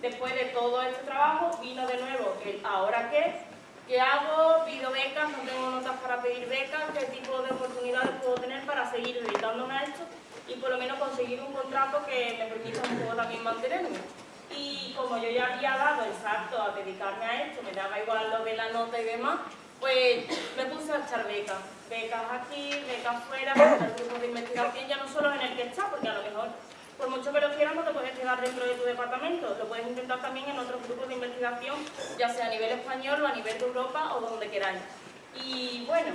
después de todo este trabajo vino de nuevo el ¿ahora qué? ¿Qué hago? ¿Pido becas? ¿No tengo notas para pedir becas? ¿Qué tipo de oportunidades puedo tener para seguir dedicándome a esto? Y por lo menos conseguir un contrato que me permita un poco también mantenerme. Y como yo ya había dado el salto a dedicarme a esto, me daba igual lo de la nota y demás, pues me puse a echar becas. Becas aquí, becas fuera, el grupo de investigación, ya no solo en el que está, porque a lo mejor, por mucho que lo quieras, no te puedes quedar dentro de tu departamento. Lo puedes intentar también en otros grupos de investigación, ya sea a nivel español o a nivel de Europa o donde queráis. Y bueno,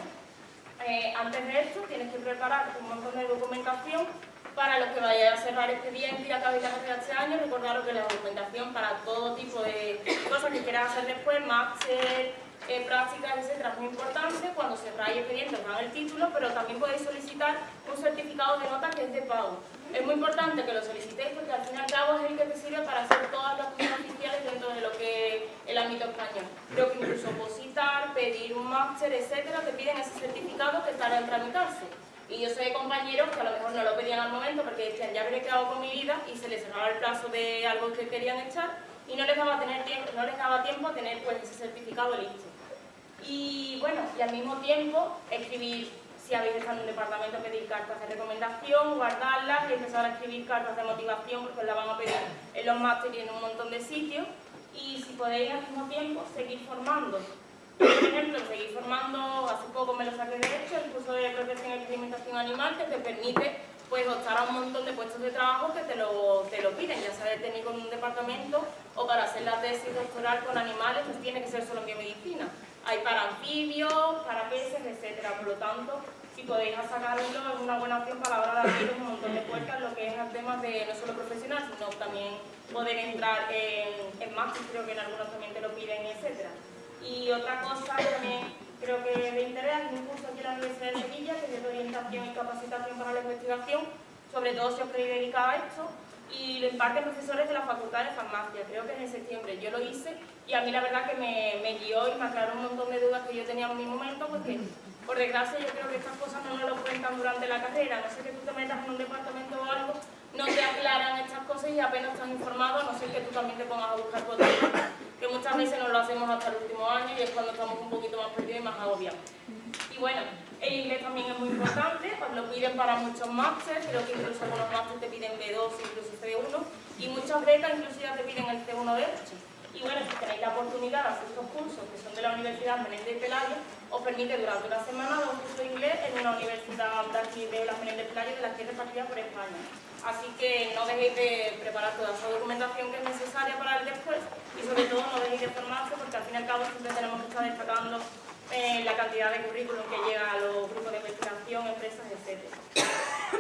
eh, antes de esto tienes que preparar un montón de documentación para los que vayáis a cerrar expediente y acabéis la carrera este año, recordaros que la documentación para todo tipo de cosas que quieras hacer después, máster, eh, prácticas, etcétera, es muy importante. Cuando cerráis expediente os dan el título, pero también podéis solicitar un certificado de nota que es de pago. Es muy importante que lo solicitéis porque al fin y al cabo es el que te sirve para hacer todas las cosas oficiales dentro de lo que es el ámbito español. Creo que incluso opositar, pedir un máster, etcétera, te piden ese certificado que estará en tramitarse. Y yo sé de compañeros que a lo mejor no lo pedían al momento porque decían ya veré qué hago con mi vida y se les cerraba el plazo de algo que querían echar y no les daba, tener tiempo, no les daba tiempo a tener pues, ese certificado listo. Y bueno, y al mismo tiempo escribir, si habéis estado en un departamento, pedir cartas de recomendación, guardarlas y empezar a escribir cartas de motivación porque las van a pedir en los másteres y en un montón de sitios. Y si podéis al mismo tiempo seguir formando por ejemplo, seguir formando, hace poco me lo saqué de hecho, el curso de protección y experimentación animal que te permite pues optar a un montón de puestos de trabajo que te lo, te lo piden, ya sea de técnico en un departamento o para hacer la tesis doctoral con animales, pues tiene que ser solo en biomedicina. Hay para anfibios, para peces, etcétera. Por lo tanto, si podéis sacarlo es una buena opción para la hora de abrir un montón de puertas lo que es el tema de no solo profesional, sino también poder entrar en, en máster, creo que en algunos también te lo piden, etcétera. Y otra cosa también creo que de interés es un curso aquí en la Universidad de Sevilla que es de orientación y capacitación para la investigación, sobre todo si os queréis dedicar a esto, y lo imparten profesores de la Facultad de Farmacia, creo que es en septiembre. Yo lo hice y a mí la verdad que me, me guió y me aclaró un montón de dudas que yo tenía en mi momento, porque por desgracia yo creo que estas cosas no nos lo cuentan durante la carrera, no sé que tú te metas en un departamento o algo, no te aclaran estas cosas y apenas estás informado, no sé que tú también te pongas a buscar por que muchas veces no lo hacemos hasta el último año y es cuando estamos un poquito más perdidos y más agobiados. Y bueno, el inglés también es muy importante, pues lo piden para muchos másteres, creo que incluso algunos másteres te piden B2, incluso C1, y muchas becas incluso ya te piden el C1 de Y bueno, si tenéis la oportunidad de hacer estos cursos, que son de la Universidad Menéndez de Pelayo, os permite durante una semana dar un curso de inglés en una universidad de aquí de la Menéndez de Pelayo, de las que es repartida por España. Así que no dejéis de preparar toda esa documentación que es necesaria para el después y sobre todo no dejéis de formarse porque al fin y al cabo siempre tenemos que estar destacando eh, la cantidad de currículum que llega a los grupos de investigación, empresas, etc.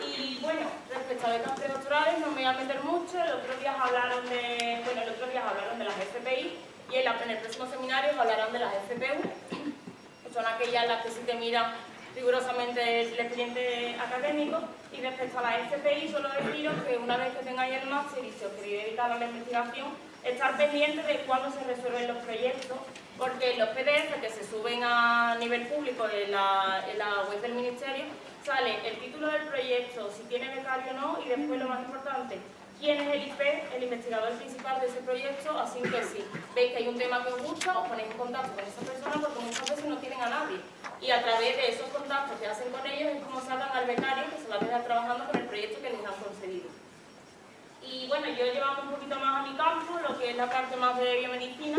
Y bueno, respecto a becas predoctorales no me voy a meter mucho, el otro día hablaron de, bueno, el otro día hablaron de las FPI y en, el próximo seminario hablarán de las FPU, que son aquellas las que sí te miran rigurosamente el expediente académico y respecto a la FPI solo deciros que una vez que tengáis el máster y si os queréis dedicar a la investigación estar pendiente de cuándo se resuelven los proyectos porque los PDF que se suben a nivel público en la, en la web del Ministerio sale el título del proyecto, si tiene becario o no y después lo más importante, quién es el IP, el investigador principal de ese proyecto, así que si veis que hay un tema que os gusta, os ponéis en contacto con esa persona porque muchas veces no tienen a nadie. Y a través de esos contactos que hacen con ellos es como salgan al becario que se va a quedar trabajando con el proyecto que les han concedido. Y bueno, yo llevamos un poquito más a mi campo, lo que es la parte más de biomedicina.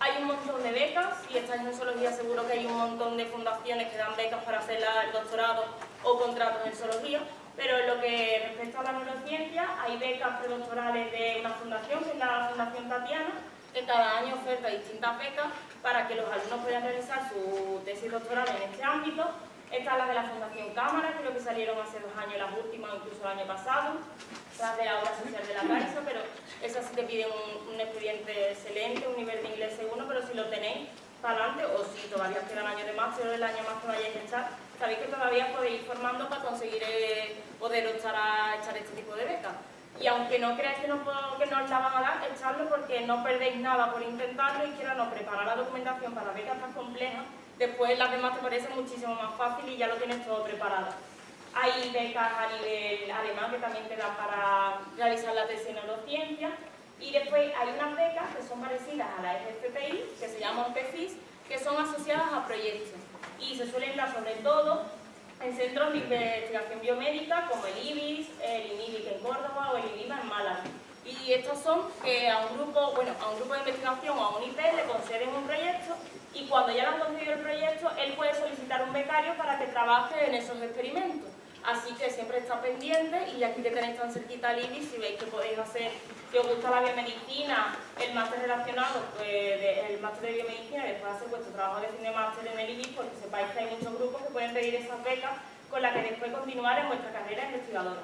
Hay un montón de becas y estáis en zoología seguro que hay un montón de fundaciones que dan becas para hacer el doctorado o contratos en zoología. Pero en lo que respecta a la neurociencia, hay becas predoctorales de una fundación, que es la Fundación Tatiana, que cada año oferta distintas becas para que los alumnos puedan realizar su tesis doctoral en este ámbito. Esta es la de la Fundación Cámara, creo que salieron hace dos años las últimas, incluso el año pasado, las de la obra social de la Caixa, pero esas sí te piden un, un expediente excelente, un nivel de inglés seguro, pero si lo tenéis, para adelante, o si todavía queda el año de máster o el año más que vayáis a echar, sabéis que todavía podéis ir formando para conseguir eh, poder echar a echar este tipo de becas. Y aunque no creáis que no, que no la van a dar, echarlo porque no perdéis nada por intentarlo y quiero no preparar la documentación para becas tan complejas, después las demás te parecen muchísimo más fácil y ya lo tienes todo preparado. Hay becas a nivel alemán que también te dan para realizar la tesis en neurociencia y después hay unas becas que son parecidas a la FFPI, que se llaman PFIS, que son asociadas a proyectos y se suelen dar sobre todo en centros de investigación biomédica como el IBIS, el INIBIC en Córdoba o el INIMA en Málaga. Y estos son que a un grupo, bueno, a un grupo de investigación o a un IP le conceden un proyecto y cuando ya le han concedido el proyecto, él puede solicitar un becario para que trabaje en esos experimentos. Así que siempre está pendiente y aquí que tenéis tan cerquita al IBI, si veis que podéis hacer, si os gusta la biomedicina, el máster relacionado, pues el máster de biomedicina después hacer vuestro trabajo de fin de máster en el IBI, porque sepáis que hay muchos grupos que pueden pedir esas becas con las que después continuar en vuestra carrera investigadora.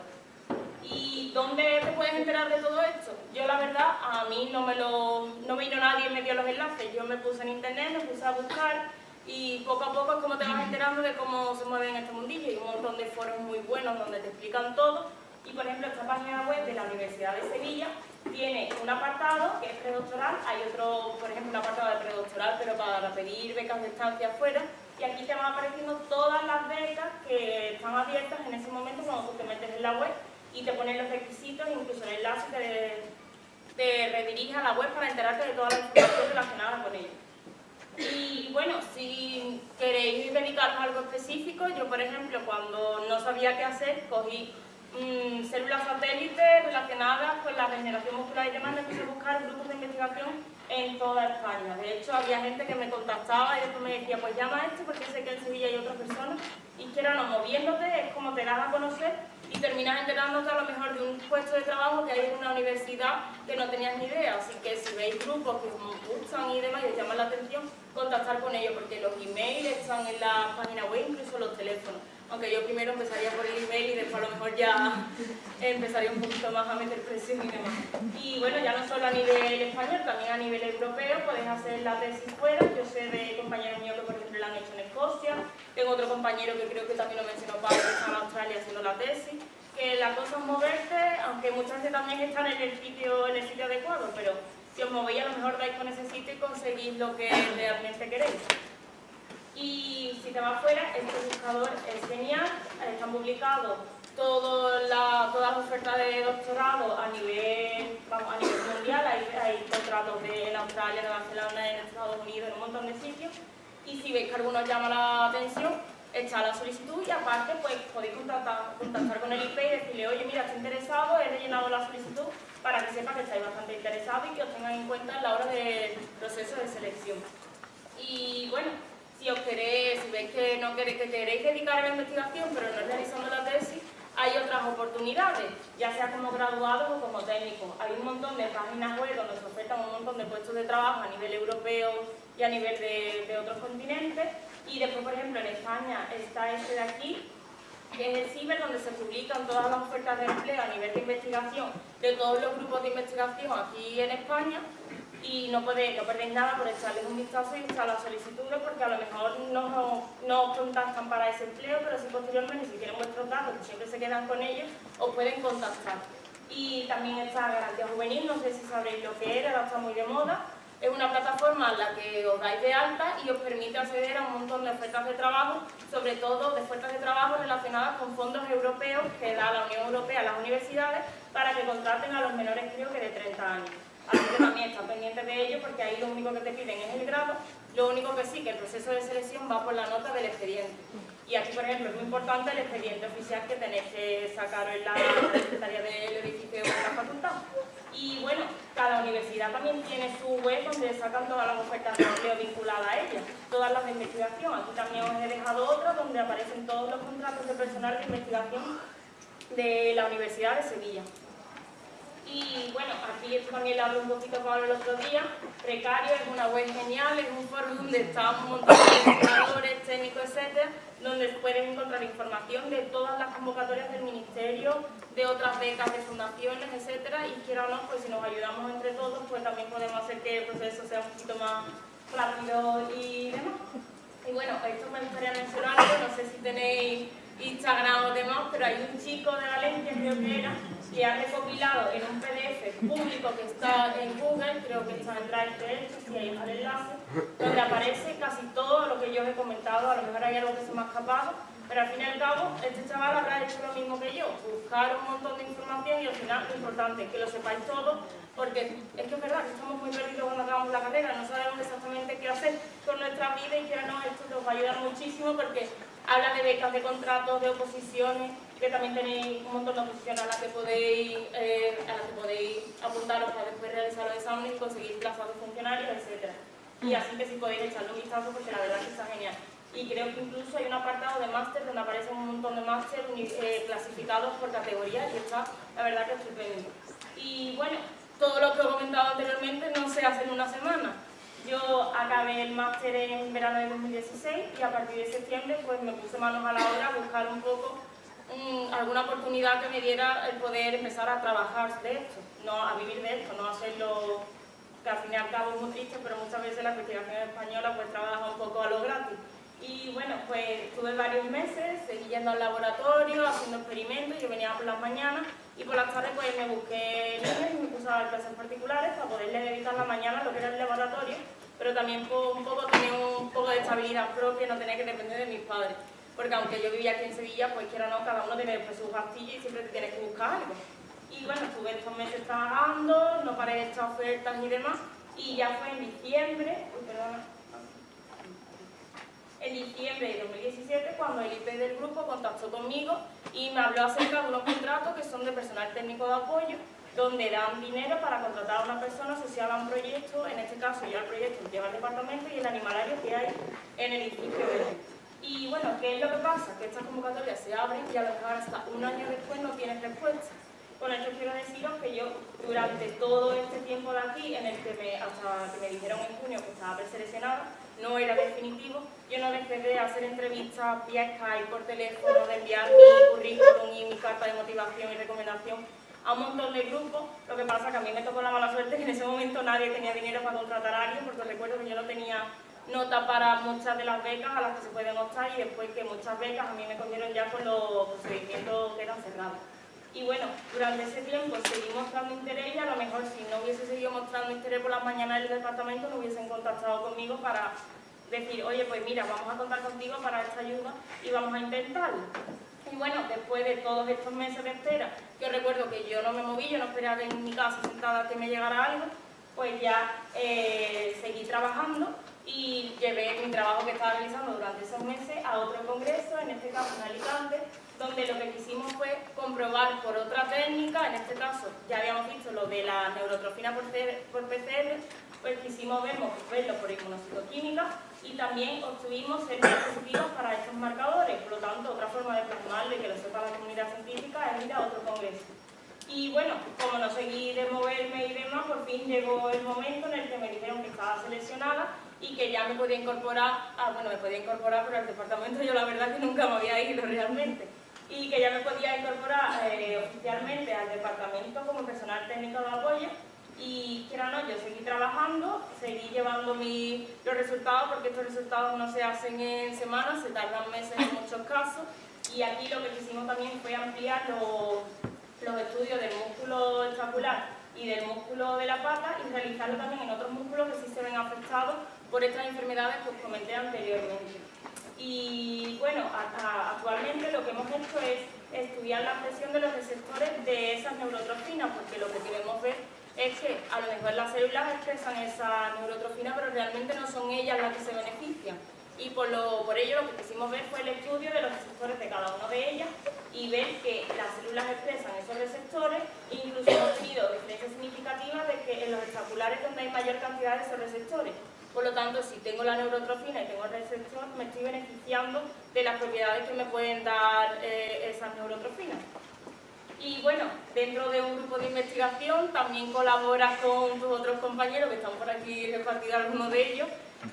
¿Y dónde te puedes enterar de todo esto? Yo la verdad, a mí no me lo no vino nadie y me dio los enlaces, yo me puse en internet, me puse a buscar y poco a poco es como te vas enterando de cómo se mueve en este mundillo. Hay un montón de foros muy buenos donde te explican todo. Y por ejemplo, esta página web de la Universidad de Sevilla tiene un apartado que es predoctoral, hay otro, por ejemplo, un apartado de predoctoral, pero para pedir becas de estancia afuera. Y aquí te van apareciendo todas las becas que están abiertas en ese momento cuando tú te metes en la web y te ponen los requisitos, incluso el enlace te, te redirige a la web para enterarte de toda la información relacionada con ello. Y bueno, si queréis dedicaros a algo específico, yo por ejemplo cuando no sabía qué hacer, cogí mmm, células satélites relacionadas con la regeneración muscular y demás, me puse a buscar grupos de investigación en toda España. De hecho, había gente que me contactaba y después me decía, pues llama a este porque sé que en Sevilla hay otras personas. Y que no, moviéndote es como te das a conocer y terminas enterándote a lo mejor de un puesto de trabajo que hay en una universidad que no tenías ni idea. Así que si veis grupos que os gustan y demás y os llaman la atención, contactar con ellos porque los emails están en la página web, incluso los teléfonos. Aunque yo primero empezaría por el email y después a lo mejor ya empezaría un poquito más a meter presión y demás. Y bueno, ya no solo a nivel español, también a nivel europeo, podéis hacer la tesis fuera. Yo sé de compañeros míos que por ejemplo la han hecho en Escocia, tengo otro compañero que creo que también lo mencionó Pablo, que está en Australia haciendo la tesis, que la cosa es moverte, aunque muchas veces también están en el sitio, en el sitio adecuado, pero si os movéis a lo mejor dais con ese sitio y conseguís lo que realmente queréis. Y si te vas fuera, este buscador es genial, están publicados todas las ofertas de doctorado a nivel, a nivel mundial, hay, contratos de, en Australia, en Nueva Zelanda, en Estados Unidos, en un montón de sitios, y si veis que alguno llama la atención, echa la solicitud y aparte pues podéis contactar, contactar con el IP y decirle, oye mira, estoy interesado, he rellenado la solicitud para que sepa que estáis bastante interesados y que os tengan en cuenta a la hora del proceso de selección. Y bueno, si os queréis, si veis que, no queréis, que queréis dedicar a la investigación pero no realizando la tesis, hay otras oportunidades, ya sea como graduados o como técnicos. Hay un montón de páginas web donde se ofertan un montón de puestos de trabajo a nivel europeo y a nivel de, de otros continentes. Y después, por ejemplo, en España está este de aquí, que es el CIBER, donde se publican todas las ofertas de empleo a nivel de investigación de todos los grupos de investigación aquí en España y no, podéis, no perdéis nada por echarles un vistazo y echar las solicitudes porque a lo mejor no, no os contactan para ese empleo, pero si posteriormente, si quieren vuestros datos, que siempre se quedan con ellos, os pueden contactar. Y también está Garantía Juvenil, no sé si sabréis lo que era, ahora está muy de moda. Es una plataforma en la que os dais de alta y os permite acceder a un montón de ofertas de trabajo, sobre todo de ofertas de trabajo relacionadas con fondos europeos que da la Unión Europea a las universidades para que contraten a los menores creo que de 30 años. Así que también está pendiente de ello porque ahí lo único que te piden es el grado, lo único que sí, que el proceso de selección va por la nota del expediente. Y aquí, por ejemplo, es muy importante el expediente oficial que tenéis que sacar en la secretaría del edificio de la facultad. Y bueno, cada universidad también tiene su web donde sacan todas las ofertas de empleo vinculadas a ella, todas las de investigación. Aquí también os he dejado otra donde aparecen todos los contratos de personal de investigación de la Universidad de Sevilla. Y bueno, aquí también le hablo un poquito Pablo el otro día. Precario es una web genial, es un foro donde están un montón de investigadores, técnicos, etcétera, donde pueden encontrar información de todas las convocatorias del Ministerio, de otras becas de fundaciones, etcétera, y quiera o no, pues si nos ayudamos entre todos, pues también podemos hacer que el proceso sea un poquito más rápido y demás. Y bueno, esto me gustaría mencionarlo, no sé si tenéis Instagram o demás, pero hay un chico de Valencia, creo que era, que ha recopilado en un PDF público que está en Google, creo que está en Drive si hay el enlace, donde aparece casi todo lo que yo os he comentado, a lo mejor hay algo que se me ha escapado, Pero al fin y al cabo, este chaval habrá hecho lo mismo que yo, buscar un montón de información y al final lo importante, que lo sepáis todos, porque es que es verdad que estamos muy perdidos cuando acabamos la carrera, no sabemos exactamente qué hacer con nuestra vida y que no, esto nos va a ayudar muchísimo porque habla de becas, de contratos, de oposiciones, que también tenéis un montón de oposiciones a las que podéis, eh, a las que podéis apuntaros para después realizar los exámenes y conseguir plazas de funcionarios, etc. Y así que si podéis echarle un vistazo porque la verdad es que está genial. Y creo que incluso hay un apartado de máster donde aparecen un montón de máster eh, clasificados por categoría y está la verdad que es estupendo. Y bueno, todo lo que he comentado anteriormente no se hace en una semana. Yo acabé el máster en verano de 2016 y a partir de septiembre pues me puse manos a la obra a buscar un poco mm, alguna oportunidad que me diera el poder empezar a trabajar de esto, no a vivir de esto, no hacerlo que al fin y al cabo es muy triste, pero muchas veces la investigación española pues trabaja un poco a lo gratis. Y bueno, pues estuve varios meses, seguí yendo al laboratorio, haciendo experimentos, yo venía por las mañanas y por las tardes pues me busqué libros y me puse a dar clases particulares para poderle dedicar la mañana lo que era el laboratorio, pero también un poco tener un poco de estabilidad propia, no tener que depender de mis padres. Porque aunque yo vivía aquí en Sevilla, pues quiera o no, cada uno tiene después sus gastillos y siempre te tienes que buscar algo. Y bueno, estuve estos meses trabajando, no paré de echar ofertas y demás, y ya fue en diciembre, uy, perdona, en diciembre de 2017 cuando el IP del grupo contactó conmigo y me habló acerca de unos contratos que son de personal técnico de apoyo donde dan dinero para contratar a una persona asociada a un proyecto, en este caso yo el proyecto lleva el departamento y el animalario que hay en el edificio. Y bueno, ¿qué es lo que pasa? Que estas convocatorias se abren y a lo mejor hasta un año después no tienes respuesta. Con esto quiero deciros que yo durante todo este tiempo de aquí, en el que me, hasta que me dijeron en junio que estaba preseleccionada, no era definitivo, yo no dejé de hacer entrevistas vía Skype, por teléfono, de enviar mi currículum y mi carta de motivación y recomendación a un montón de grupos, lo que pasa que a mí me tocó la mala suerte que en ese momento nadie tenía dinero para contratar a alguien, porque recuerdo que yo no tenía nota para muchas de las becas a las que se pueden optar y después que muchas becas a mí me cogieron ya con los procedimientos que eran cerrados. Y bueno, durante ese tiempo seguí mostrando interés y a lo mejor si no hubiese seguido mostrando interés por las mañanas del departamento no hubiesen contactado conmigo para decir, oye, pues mira, vamos a contar contigo para esta ayuda y vamos a intentarlo. Y bueno, después de todos estos meses de espera, que recuerdo que yo no me moví, yo no esperaba en mi casa sentada que me llegara algo, pues ya eh, seguí trabajando y llevé mi trabajo que estaba realizando durante esos meses a otro congreso, en este caso en Alicante, donde lo que quisimos fue comprobar por otra técnica, en este caso ya habíamos visto lo de la neurotrofina por PCR, pues quisimos verlo, verlo por inmunocitoquímica y también obtuvimos ser positivos para estos marcadores, por lo tanto otra forma de plasmarlo y que lo sepa la comunidad científica es ir a otro congreso. Y bueno, como no seguí de moverme y demás, por fin llegó el momento en el que me dijeron que estaba seleccionada y que ya me podía incorporar, ah, bueno, me podía incorporar, pero al departamento yo la verdad que nunca me había ido realmente y que ya me podía incorporar eh, oficialmente al departamento como personal técnico de apoyo y quiera no, yo seguí trabajando, seguí llevando mi, los resultados porque estos resultados no se hacen en semanas, se tardan meses en muchos casos y aquí lo que quisimos también fue ampliar los, los estudios del músculo escapular y del músculo de la pata y realizarlo también en otros músculos que sí se ven afectados por estas enfermedades que os comenté anteriormente. Y bueno, actualmente lo que hemos hecho es estudiar la presión de los receptores de esas neurotrofinas, porque lo que queremos ver es que a lo mejor las células expresan esa neurotrofina, pero realmente no son ellas las que se benefician. Y por, lo, por ello lo que quisimos ver fue el estudio de los receptores de cada una de ellas y ver que las células expresan esos receptores incluso hemos tenido diferencias significativas de que en los escapulares donde hay mayor cantidad de esos receptores por lo tanto, si tengo la neurotrofina y tengo el receptor, me estoy beneficiando de las propiedades que me pueden dar eh, esas neurotrofinas. Y bueno, dentro de un grupo de investigación también colaboras con tus otros compañeros, que están por aquí repartidos algunos de ellos,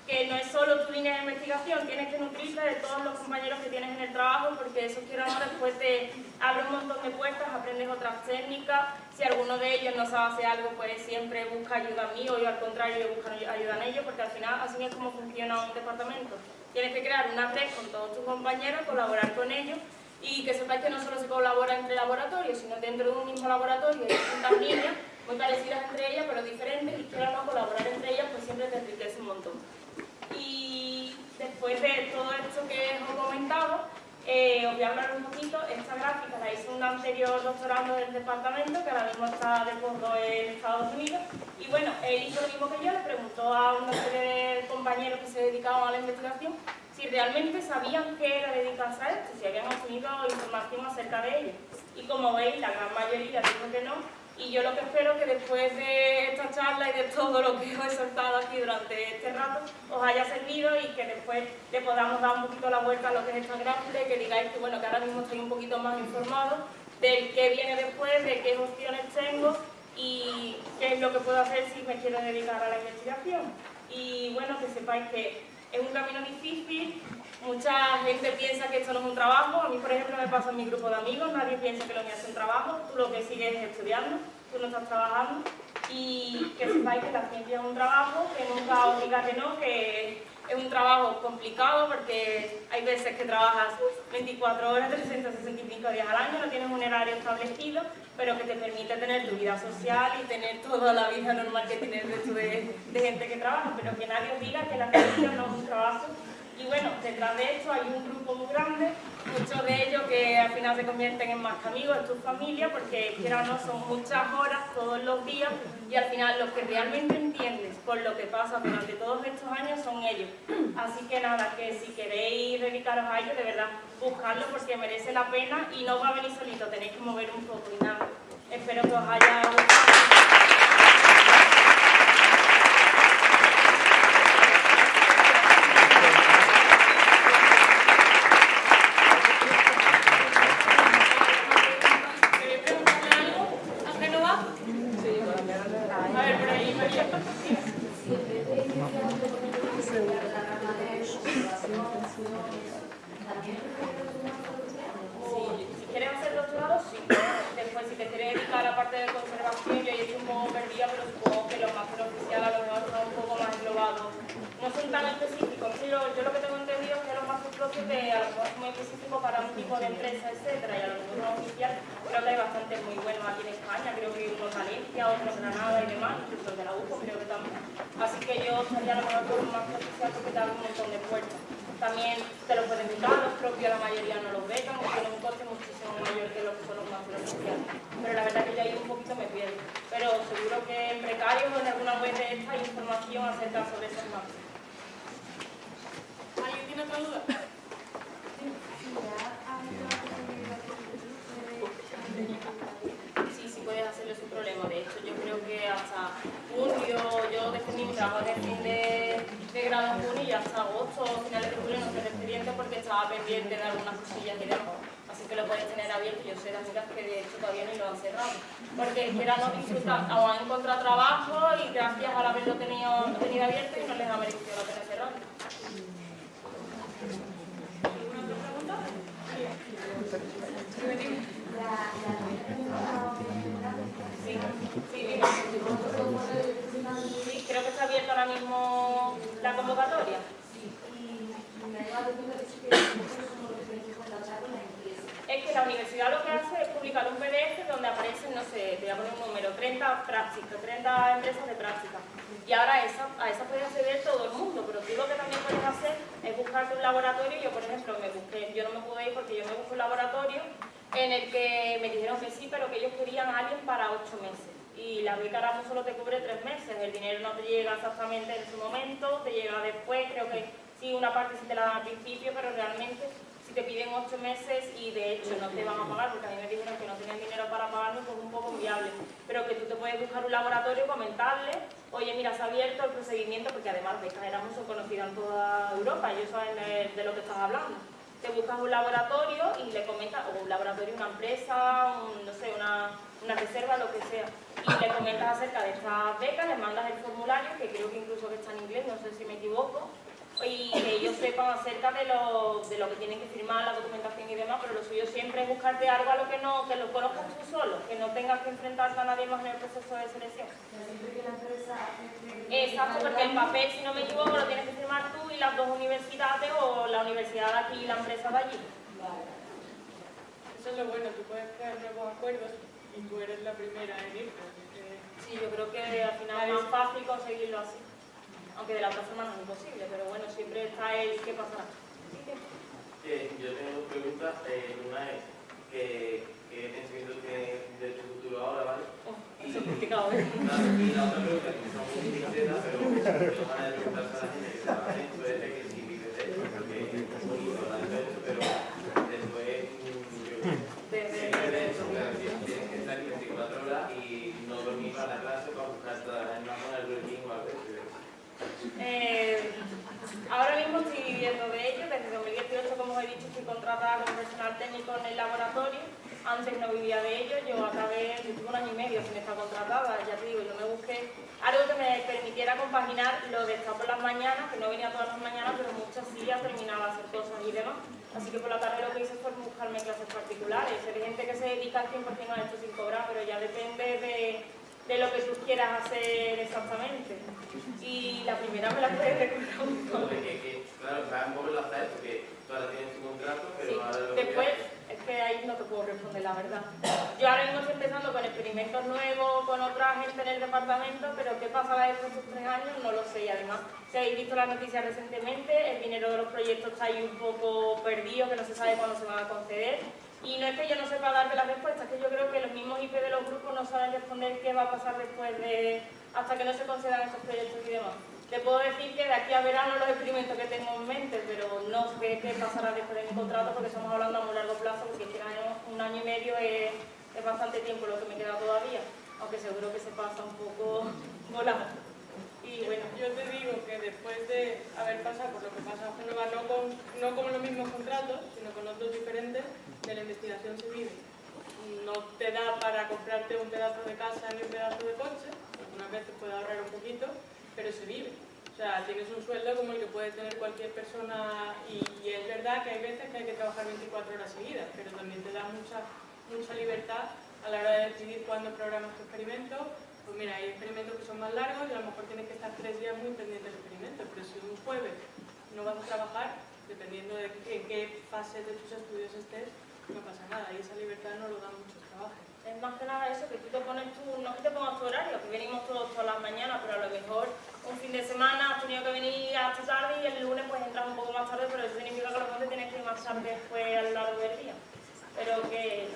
que no es solo tu línea de investigación, tienes que nutrirte de todos los compañeros que tienes en el trabajo, porque eso quiero ahora después te abre un montón de puertas, aprendes otras técnicas, si alguno de ellos no sabe hacer algo, pues siempre busca ayuda a mí, o yo al contrario, yo busco ayuda en ellos, porque al final así es como funciona un departamento. Tienes que crear una red con todos tus compañeros, colaborar con ellos, y que sepáis que no solo se colabora entre laboratorios, sino dentro de un mismo laboratorio hay distintas líneas, muy parecidas entre ellas, pero diferentes, y quiero no colaborar entre ellas, pues siempre te enriquece un montón. Y después de todo esto que os he comentado, Eh, os voy a hablar un poquito, esta gráfica la hizo un anterior doctorando del departamento que ahora mismo está de fondo en Estados Unidos y bueno, él hizo lo mismo que yo, le preguntó a una serie de compañeros que se dedicaban a la investigación si realmente sabían qué era dedicarse a esto, si habían obtenido información acerca de ello. Y como veis, la gran mayoría dijo que no, y yo lo que espero que después de esta charla y de todo lo que os he soltado aquí durante este rato, os haya servido y que después le podamos dar un poquito la vuelta a lo que es esta gráfica que digáis que, bueno, que ahora mismo estoy un poquito más informado del qué viene después, de qué opciones tengo y qué es lo que puedo hacer si me quiero dedicar a la investigación. Y bueno, que sepáis que es un camino difícil, mucha gente piensa que esto no es un trabajo, a mí por ejemplo me pasa en mi grupo de amigos, nadie piensa que lo mío es un trabajo, tú lo que sigues es estudiando, tú no estás trabajando. Y que sepáis que la ciencia es un trabajo, que nunca os diga que no, que es un trabajo complicado porque hay veces que trabajas 24 horas, 365 días al año, no tienes un horario establecido, pero que te permite tener tu vida social y tener toda la vida normal que tienes de, de gente que trabaja, pero que nadie os diga que la ciencia no es un trabajo y bueno, detrás de esto hay un grupo muy grande, muchos de ellos que al final se convierten en más que amigos, en tu familia, porque quiera no son muchas horas todos los días y al final los que realmente entiendes por lo que pasa durante todos estos años son ellos. Así que nada, que si queréis dedicaros a ellos, de verdad, buscarlo porque merece la pena y no va a venir solito, tenéis que mover un poco y nada. Espero que os haya gustado. acertar sobre esas mapas. ¿Alguien tiene otra duda? Sí, sí puedes hacerlo sin problema. De hecho, yo creo que hasta junio, yo defendí mi trabajo de fin de, grado en junio y hasta agosto, finales de julio, no se expediente porque estaba pendiente de algunas cosillas y demás que lo puedes tener abierto. Yo sé de amigas que de hecho todavía no lo han cerrado. Porque quieran disfrutar o han encontrado trabajo y gracias al haberlo tenido, tenido abierto y no les ha merecido lo tener cerrado. ¿Alguna otra pregunta? Sí, sí, sí, creo que está abierta ahora mismo la convocatoria. Sí, y me ha dado cuenta que la universidad lo que hace es publicar un PDF donde aparecen, no sé, te voy a poner un número, 30 prácticas, 30 empresas de práctica. Y ahora esa, a esas puede acceder todo el mundo, pero tú lo que también puedes hacer es buscarte un laboratorio. Yo, por ejemplo, me busqué, yo no me pude ir porque yo me busqué un laboratorio en el que me dijeron que sí, pero que ellos querían a alguien para ocho meses. Y la beca Erasmus solo te cubre tres meses, el dinero no te llega exactamente en su momento, te llega después, creo que sí, una parte sí te la dan al principio, pero realmente si te piden ocho meses y de hecho no te van a pagar, porque a mí me dijeron que no tenían dinero para pagarme, pues un poco viable. Pero que tú te puedes buscar un laboratorio, comentarle, oye, mira, se ha abierto el procedimiento, porque además estas Erasmus son conocidas en toda Europa, ellos saben de lo que estás hablando. Te buscas un laboratorio y le comentas, o un laboratorio, una empresa, un, no sé, una, una reserva, lo que sea y le comentas acerca de estas becas, le mandas el formulario, que creo que incluso que está en inglés, no sé si me equivoco, y que ellos sepan acerca de lo, de lo que tienen que firmar, la documentación y demás, pero lo suyo siempre es buscarte algo a lo que no, que lo conozcas tú solo, que no tengas que enfrentarte a nadie más en el proceso de selección. Exacto, porque el papel, si no me equivoco, lo tienes que firmar tú y las dos universidades o la universidad de aquí y la empresa de allí. Eso es lo bueno, tú puedes crear nuevos acuerdos y tú eres la primera en irte. Sí, yo creo que al final es más fácil conseguirlo así aunque de la otra forma no es imposible, pero bueno, siempre está el qué pasará. Eh, yo tengo dos preguntas, eh, una es que qué pensamiento tiene de tu futuro ahora, ¿vale? Oh, eso es complicado, ¿eh? Y la otra pregunta, que no es muy sincera, pero es una de preguntarse a la gente que está en su este de ello, desde 2018, como os he dicho, estoy contratada como personal técnico en el laboratorio. Antes no vivía de ello, yo acabé, tuve un año y medio sin estar contratada, ya te digo, yo me busqué algo que me permitiera compaginar lo de estar por las mañanas, que no venía todas las mañanas, pero muchas sí ya terminaba hacer cosas y demás. Así que por la tarde lo que hice fue buscarme clases particulares. Hay gente que se dedica al 100% a esto sin cobrar, pero ya depende de de lo que tú quieras hacer exactamente. Y la primera me la puedes recordar un poco. Claro, va un poco enlazar porque tú ahora tienes tu contrato, pero sí. ahora lo Después, es que ahí no te puedo responder la verdad. Yo ahora mismo estoy empezando con experimentos nuevos, con otra gente en el departamento, pero qué pasará después de estos tres años no lo sé. Y además, si habéis visto las noticias recientemente, el dinero de los proyectos está ahí un poco perdido, que no se sabe cuándo se van a conceder. Y no es que yo no sepa darte la respuesta, es que yo creo que los mismos IP de los grupos no saben responder qué va a pasar después de... hasta que no se concedan esos proyectos y demás. Te puedo decir que de aquí a verano los experimentos que tengo en mente, pero no sé qué pasará después de mi contrato porque estamos hablando a muy largo plazo, porque este año, un año y medio es, es bastante tiempo lo que me queda todavía, aunque seguro que se pasa un poco volando. Y bueno, yo te digo que después de haber pasado por lo que pasa en Genova, no con, no con los mismos contratos, sino con otros diferentes, de la investigación vive. No te da para comprarte un pedazo de casa ni un pedazo de coche, algunas veces puede ahorrar un poquito, pero se vive. O sea, tienes un sueldo como el que puede tener cualquier persona y, y es verdad que hay veces que hay que trabajar 24 horas seguidas, pero también te da mucha, mucha libertad a la hora de decidir cuándo programas tu experimento, pues mira, hay experimentos que son más largos y a lo mejor tienes que estar tres días muy pendiente del experimento, pero si un jueves no vas a trabajar, dependiendo de en qué fase de tus estudios estés, no pasa nada. Y esa libertad no lo dan muchos trabajos. Es más que nada eso, que tú te pones tu, no que te pongas tu horario, que venimos todos todas las mañanas, pero a lo mejor un fin de semana has tenido que venir hasta tarde y el lunes pues entras un poco más tarde, pero eso significa que lo tienes que ir más tarde después a lo largo del día. Pero que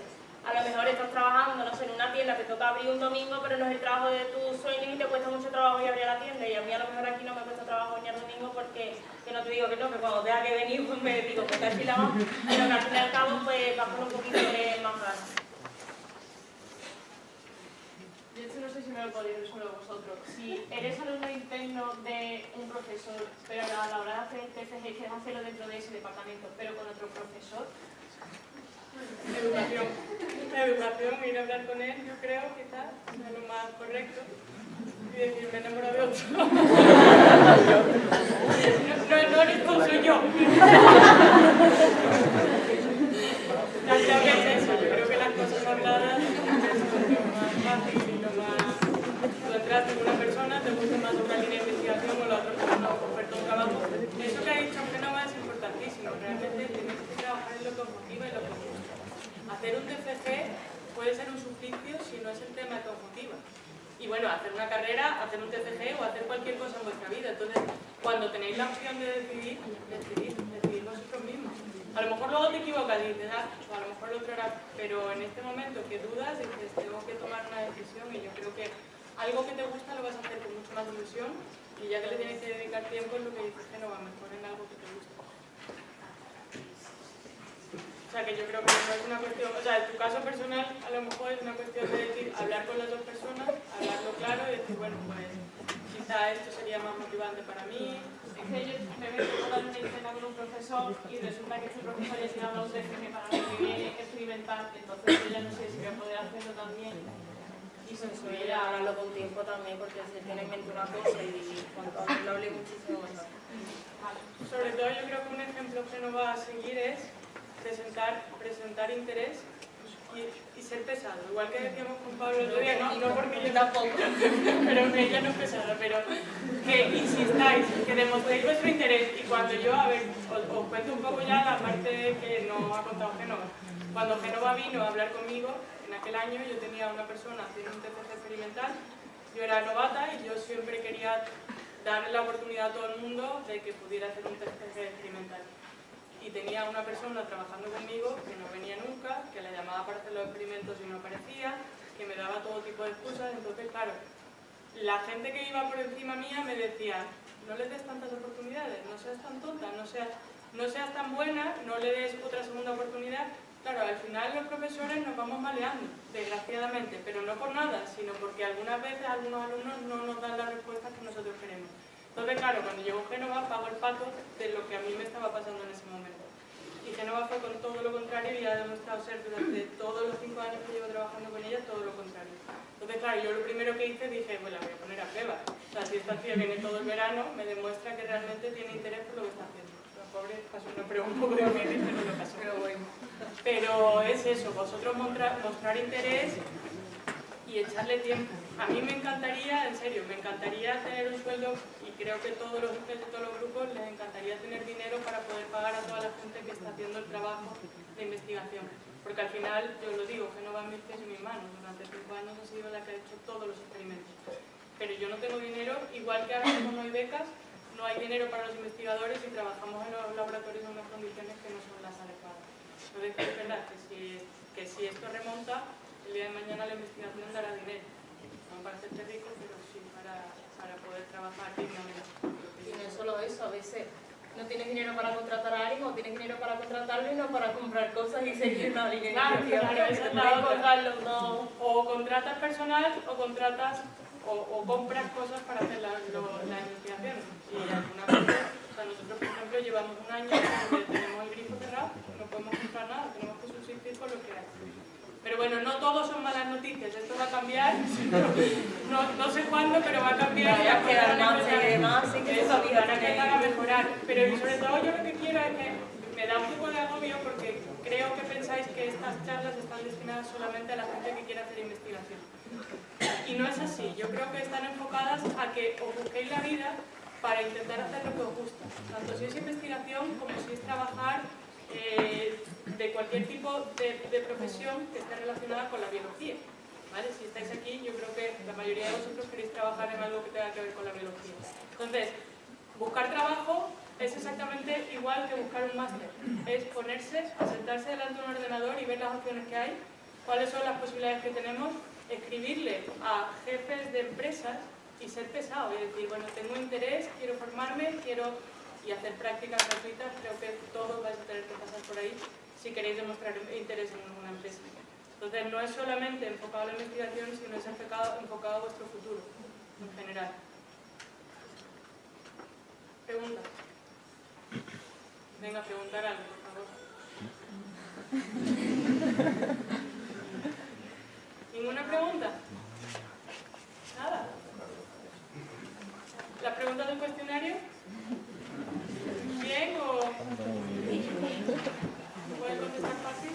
a lo mejor estás trabajando, no sé, en una tienda, te toca abrir un domingo, pero no es el trabajo de tus sueños y te cuesta mucho trabajo ir a abrir la tienda. Y a mí a lo mejor aquí no me cuesta trabajo venir el domingo porque, que no te digo que no, que cuando tenga que venir pues me digo que casi la más, pero que al fin y al cabo pues con un poquito de más ganas. Yo esto no sé si me lo podéis resolver vosotros. Si eres alumno interno de un profesor, pero a la hora de hacer TFG quieres hacerlo dentro de ese departamento, pero con otro profesor, Educación. Educación, ir a hablar con él, yo creo, quizás, es lo más correcto. Y decir, me enamoro de otro. no, no, eres tú, soy yo. Ya creo que es eso, yo creo que las cosas habladas es lo más fácil y lo más... Tú con una persona, te gusta más una línea de investigación o la otra persona oferta un trabajo. Eso que ha dicho aunque no es importantísimo, realmente tienes que trabajar en lo que os motiva y lo que os gusta. Hacer un TFG puede ser un suplicio si no es el tema que os motiva. Y bueno, hacer una carrera, hacer un TFG o hacer cualquier cosa en vuestra vida. Entonces, cuando tenéis la opción de decidir, decidid, decidid vosotros mismos. A lo mejor luego te equivocas y dices, ah, o a lo mejor lo otro pero en este momento que dudas, dices, tengo que tomar una decisión y yo creo que algo que te gusta lo vas a hacer con mucho más ilusión y ya que le tienes que dedicar tiempo es lo que dices que mejor en algo que te gusta. O sea que yo creo que no es una cuestión, o sea, en tu caso personal a lo mejor es una cuestión de decir, hablar con las dos personas, hablarlo claro y decir, bueno, pues quizá esto sería más motivante para mí. es que yo me veo totalmente interna con un profesor y resulta que este profesor ya se llama un TFG para lo que viene experimental, entonces yo ya no sé si voy a poder hacerlo también. Y se a hablarlo con tiempo también porque se tiene en mente una cosa y cuanto antes lo hable muchísimo mejor. Sobre todo yo creo que un ejemplo que no va a seguir es presentar, presentar interés y, ser pesado. Igual que decíamos con Pablo el otro día, no, no porque yo tampoco, pero que ella no es pesada, pero que insistáis, que demostréis vuestro interés y cuando yo, a ver, os, cuento un poco ya la parte que no ha contado Genova. Cuando Genova vino a hablar conmigo, en aquel año yo tenía una persona haciendo un TCG experimental, yo era novata y yo siempre quería darle la oportunidad a todo el mundo de que pudiera hacer un TCG experimental. Y tenía una persona trabajando conmigo que no venía nunca, que la llamaba para hacer los experimentos y no aparecía, que me daba todo tipo de excusas, entonces claro, la gente que iba por encima mía me decía, no le des tantas oportunidades, no seas tan tonta, no seas, no seas tan buena, no le des otra segunda oportunidad. Claro, al final los profesores nos vamos maleando, desgraciadamente, pero no por nada, sino porque algunas veces algunos alumnos no nos dan las respuestas que nosotros queremos. Entonces, claro, cuando llegó Génova pago el pato de lo que a mí me estaba pasando en ese momento. Y Génova fue con todo lo contrario y ha demostrado ser durante todos los cinco años que llevo trabajando con ella todo lo contrario. Entonces, claro, yo lo primero que hice dije, pues la voy a poner a prueba. O sea, si esta tía viene todo el verano, me demuestra que realmente tiene interés por lo que está haciendo. La pobre pasó una prueba un poco difícil, pero lo pasó. Pero bueno. Pero es eso, vosotros mostrar interés y echarle tiempo. A mí me encantaría, en serio, me encantaría tener un sueldo y creo que todos los jefes de todos los grupos les encantaría tener dinero para poder pagar a toda la gente que está haciendo el trabajo de investigación. Porque al final, yo lo digo, que no va en mis pies y mis manos. Durante cinco años ha sido la que ha hecho todos los experimentos. Pero yo no tengo dinero, igual que ahora mismo no hay becas, no hay dinero para los investigadores y trabajamos en los laboratorios en unas condiciones que no son las adecuadas. Entonces, es verdad que si, que si esto remonta, el día de mañana la investigación dará dinero. No para hacerte rico, pero sí para, para poder trabajar dignamente. Y no es solo eso, a veces no tienes dinero para contratar a alguien o tienes dinero para contratarlo y no para comprar cosas y seguir una línea Claro, claro, dos. O contratas personal o contratas o, o compras cosas para hacer la, investigación. Y alguna vez, o sea, nosotros por ejemplo llevamos un año donde tenemos el grifo cerrado, no podemos comprar nada, tenemos que subsistir con lo que hay. Pero bueno, no todos son malas noticias, esto va a cambiar, no, no sé cuándo, pero va a cambiar y Vaya a las quedar cosas van a más y empezar- demás, sí que eso, van a empezar a mejorar. Pero sobre todo yo lo que quiero es que me da un poco de agobio porque creo que pensáis que estas charlas están destinadas solamente a la gente que quiere hacer investigación. Y no es así, yo creo que están enfocadas a que os busquéis la vida para intentar hacer lo que os gusta. Tanto si es investigación como si es trabajar eh, de cualquier tipo de, de profesión que esté relacionada con la biología. ¿vale? Si estáis aquí, yo creo que la mayoría de vosotros queréis trabajar en algo que tenga que ver con la biología. Entonces, buscar trabajo es exactamente igual que buscar un máster. Es ponerse, sentarse delante de un ordenador y ver las opciones que hay, cuáles son las posibilidades que tenemos, escribirle a jefes de empresas y ser pesado y decir, bueno, tengo interés, quiero formarme, quiero y hacer prácticas gratuitas, creo que todos vais a tener que pasar por ahí si queréis demostrar interés en una empresa. Entonces no es solamente enfocado a la investigación, sino es enfocado, enfocado a vuestro futuro, en general. Pregunta. Venga, preguntar algo, por favor. ¿Ninguna pregunta? Nada. ¿Las preguntas del cuestionario? ¿Bien o...? ¿Pueden contestar fácil?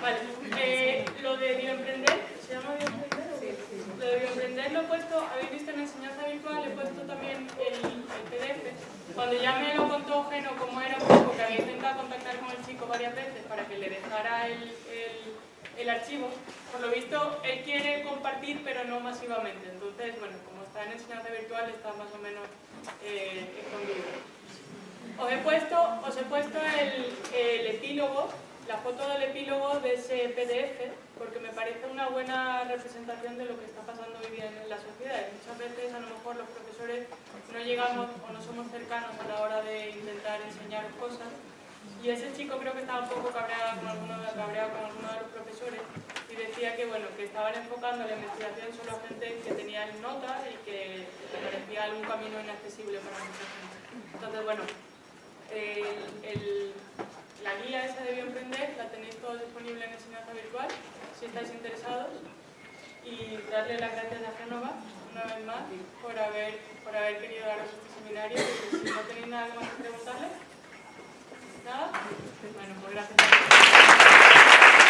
Vale. Eh, lo de bioemprender, ¿se llama bioemprender? o qué? Lo de bioemprender lo he puesto, habéis visto en enseñanza virtual, he puesto también el, el PDF. Cuando ya me lo contó Geno cómo era un poco, que había intentado contactar con el chico varias veces para que le dejara el, el- el archivo, por lo visto él quiere compartir pero no masivamente. Entonces, bueno, como está en enseñanza virtual está más o menos eh, escondido. Os he puesto, os he puesto el, el epílogo, la foto del epílogo de ese PDF, porque me parece una buena representación de lo que está pasando hoy día en la sociedad. Y Muchas veces a lo mejor los profesores no llegamos o no somos cercanos a la hora de intentar enseñar cosas. Y ese chico creo que estaba un poco cabreado con alguno, cabreado con alguno de los profesores y decía que bueno que estaban enfocando la investigación solo a gente que tenía nota y que parecía algún camino inaccesible para mucha gente. Entonces bueno, la guía esa de bioemprender la tenéis todos disponible en enseñanza virtual si estáis interesados y darle las gracias a Génova una vez más por haber, por haber querido daros este seminario si no tenéis nada más que preguntarle nada, bueno pues gracias.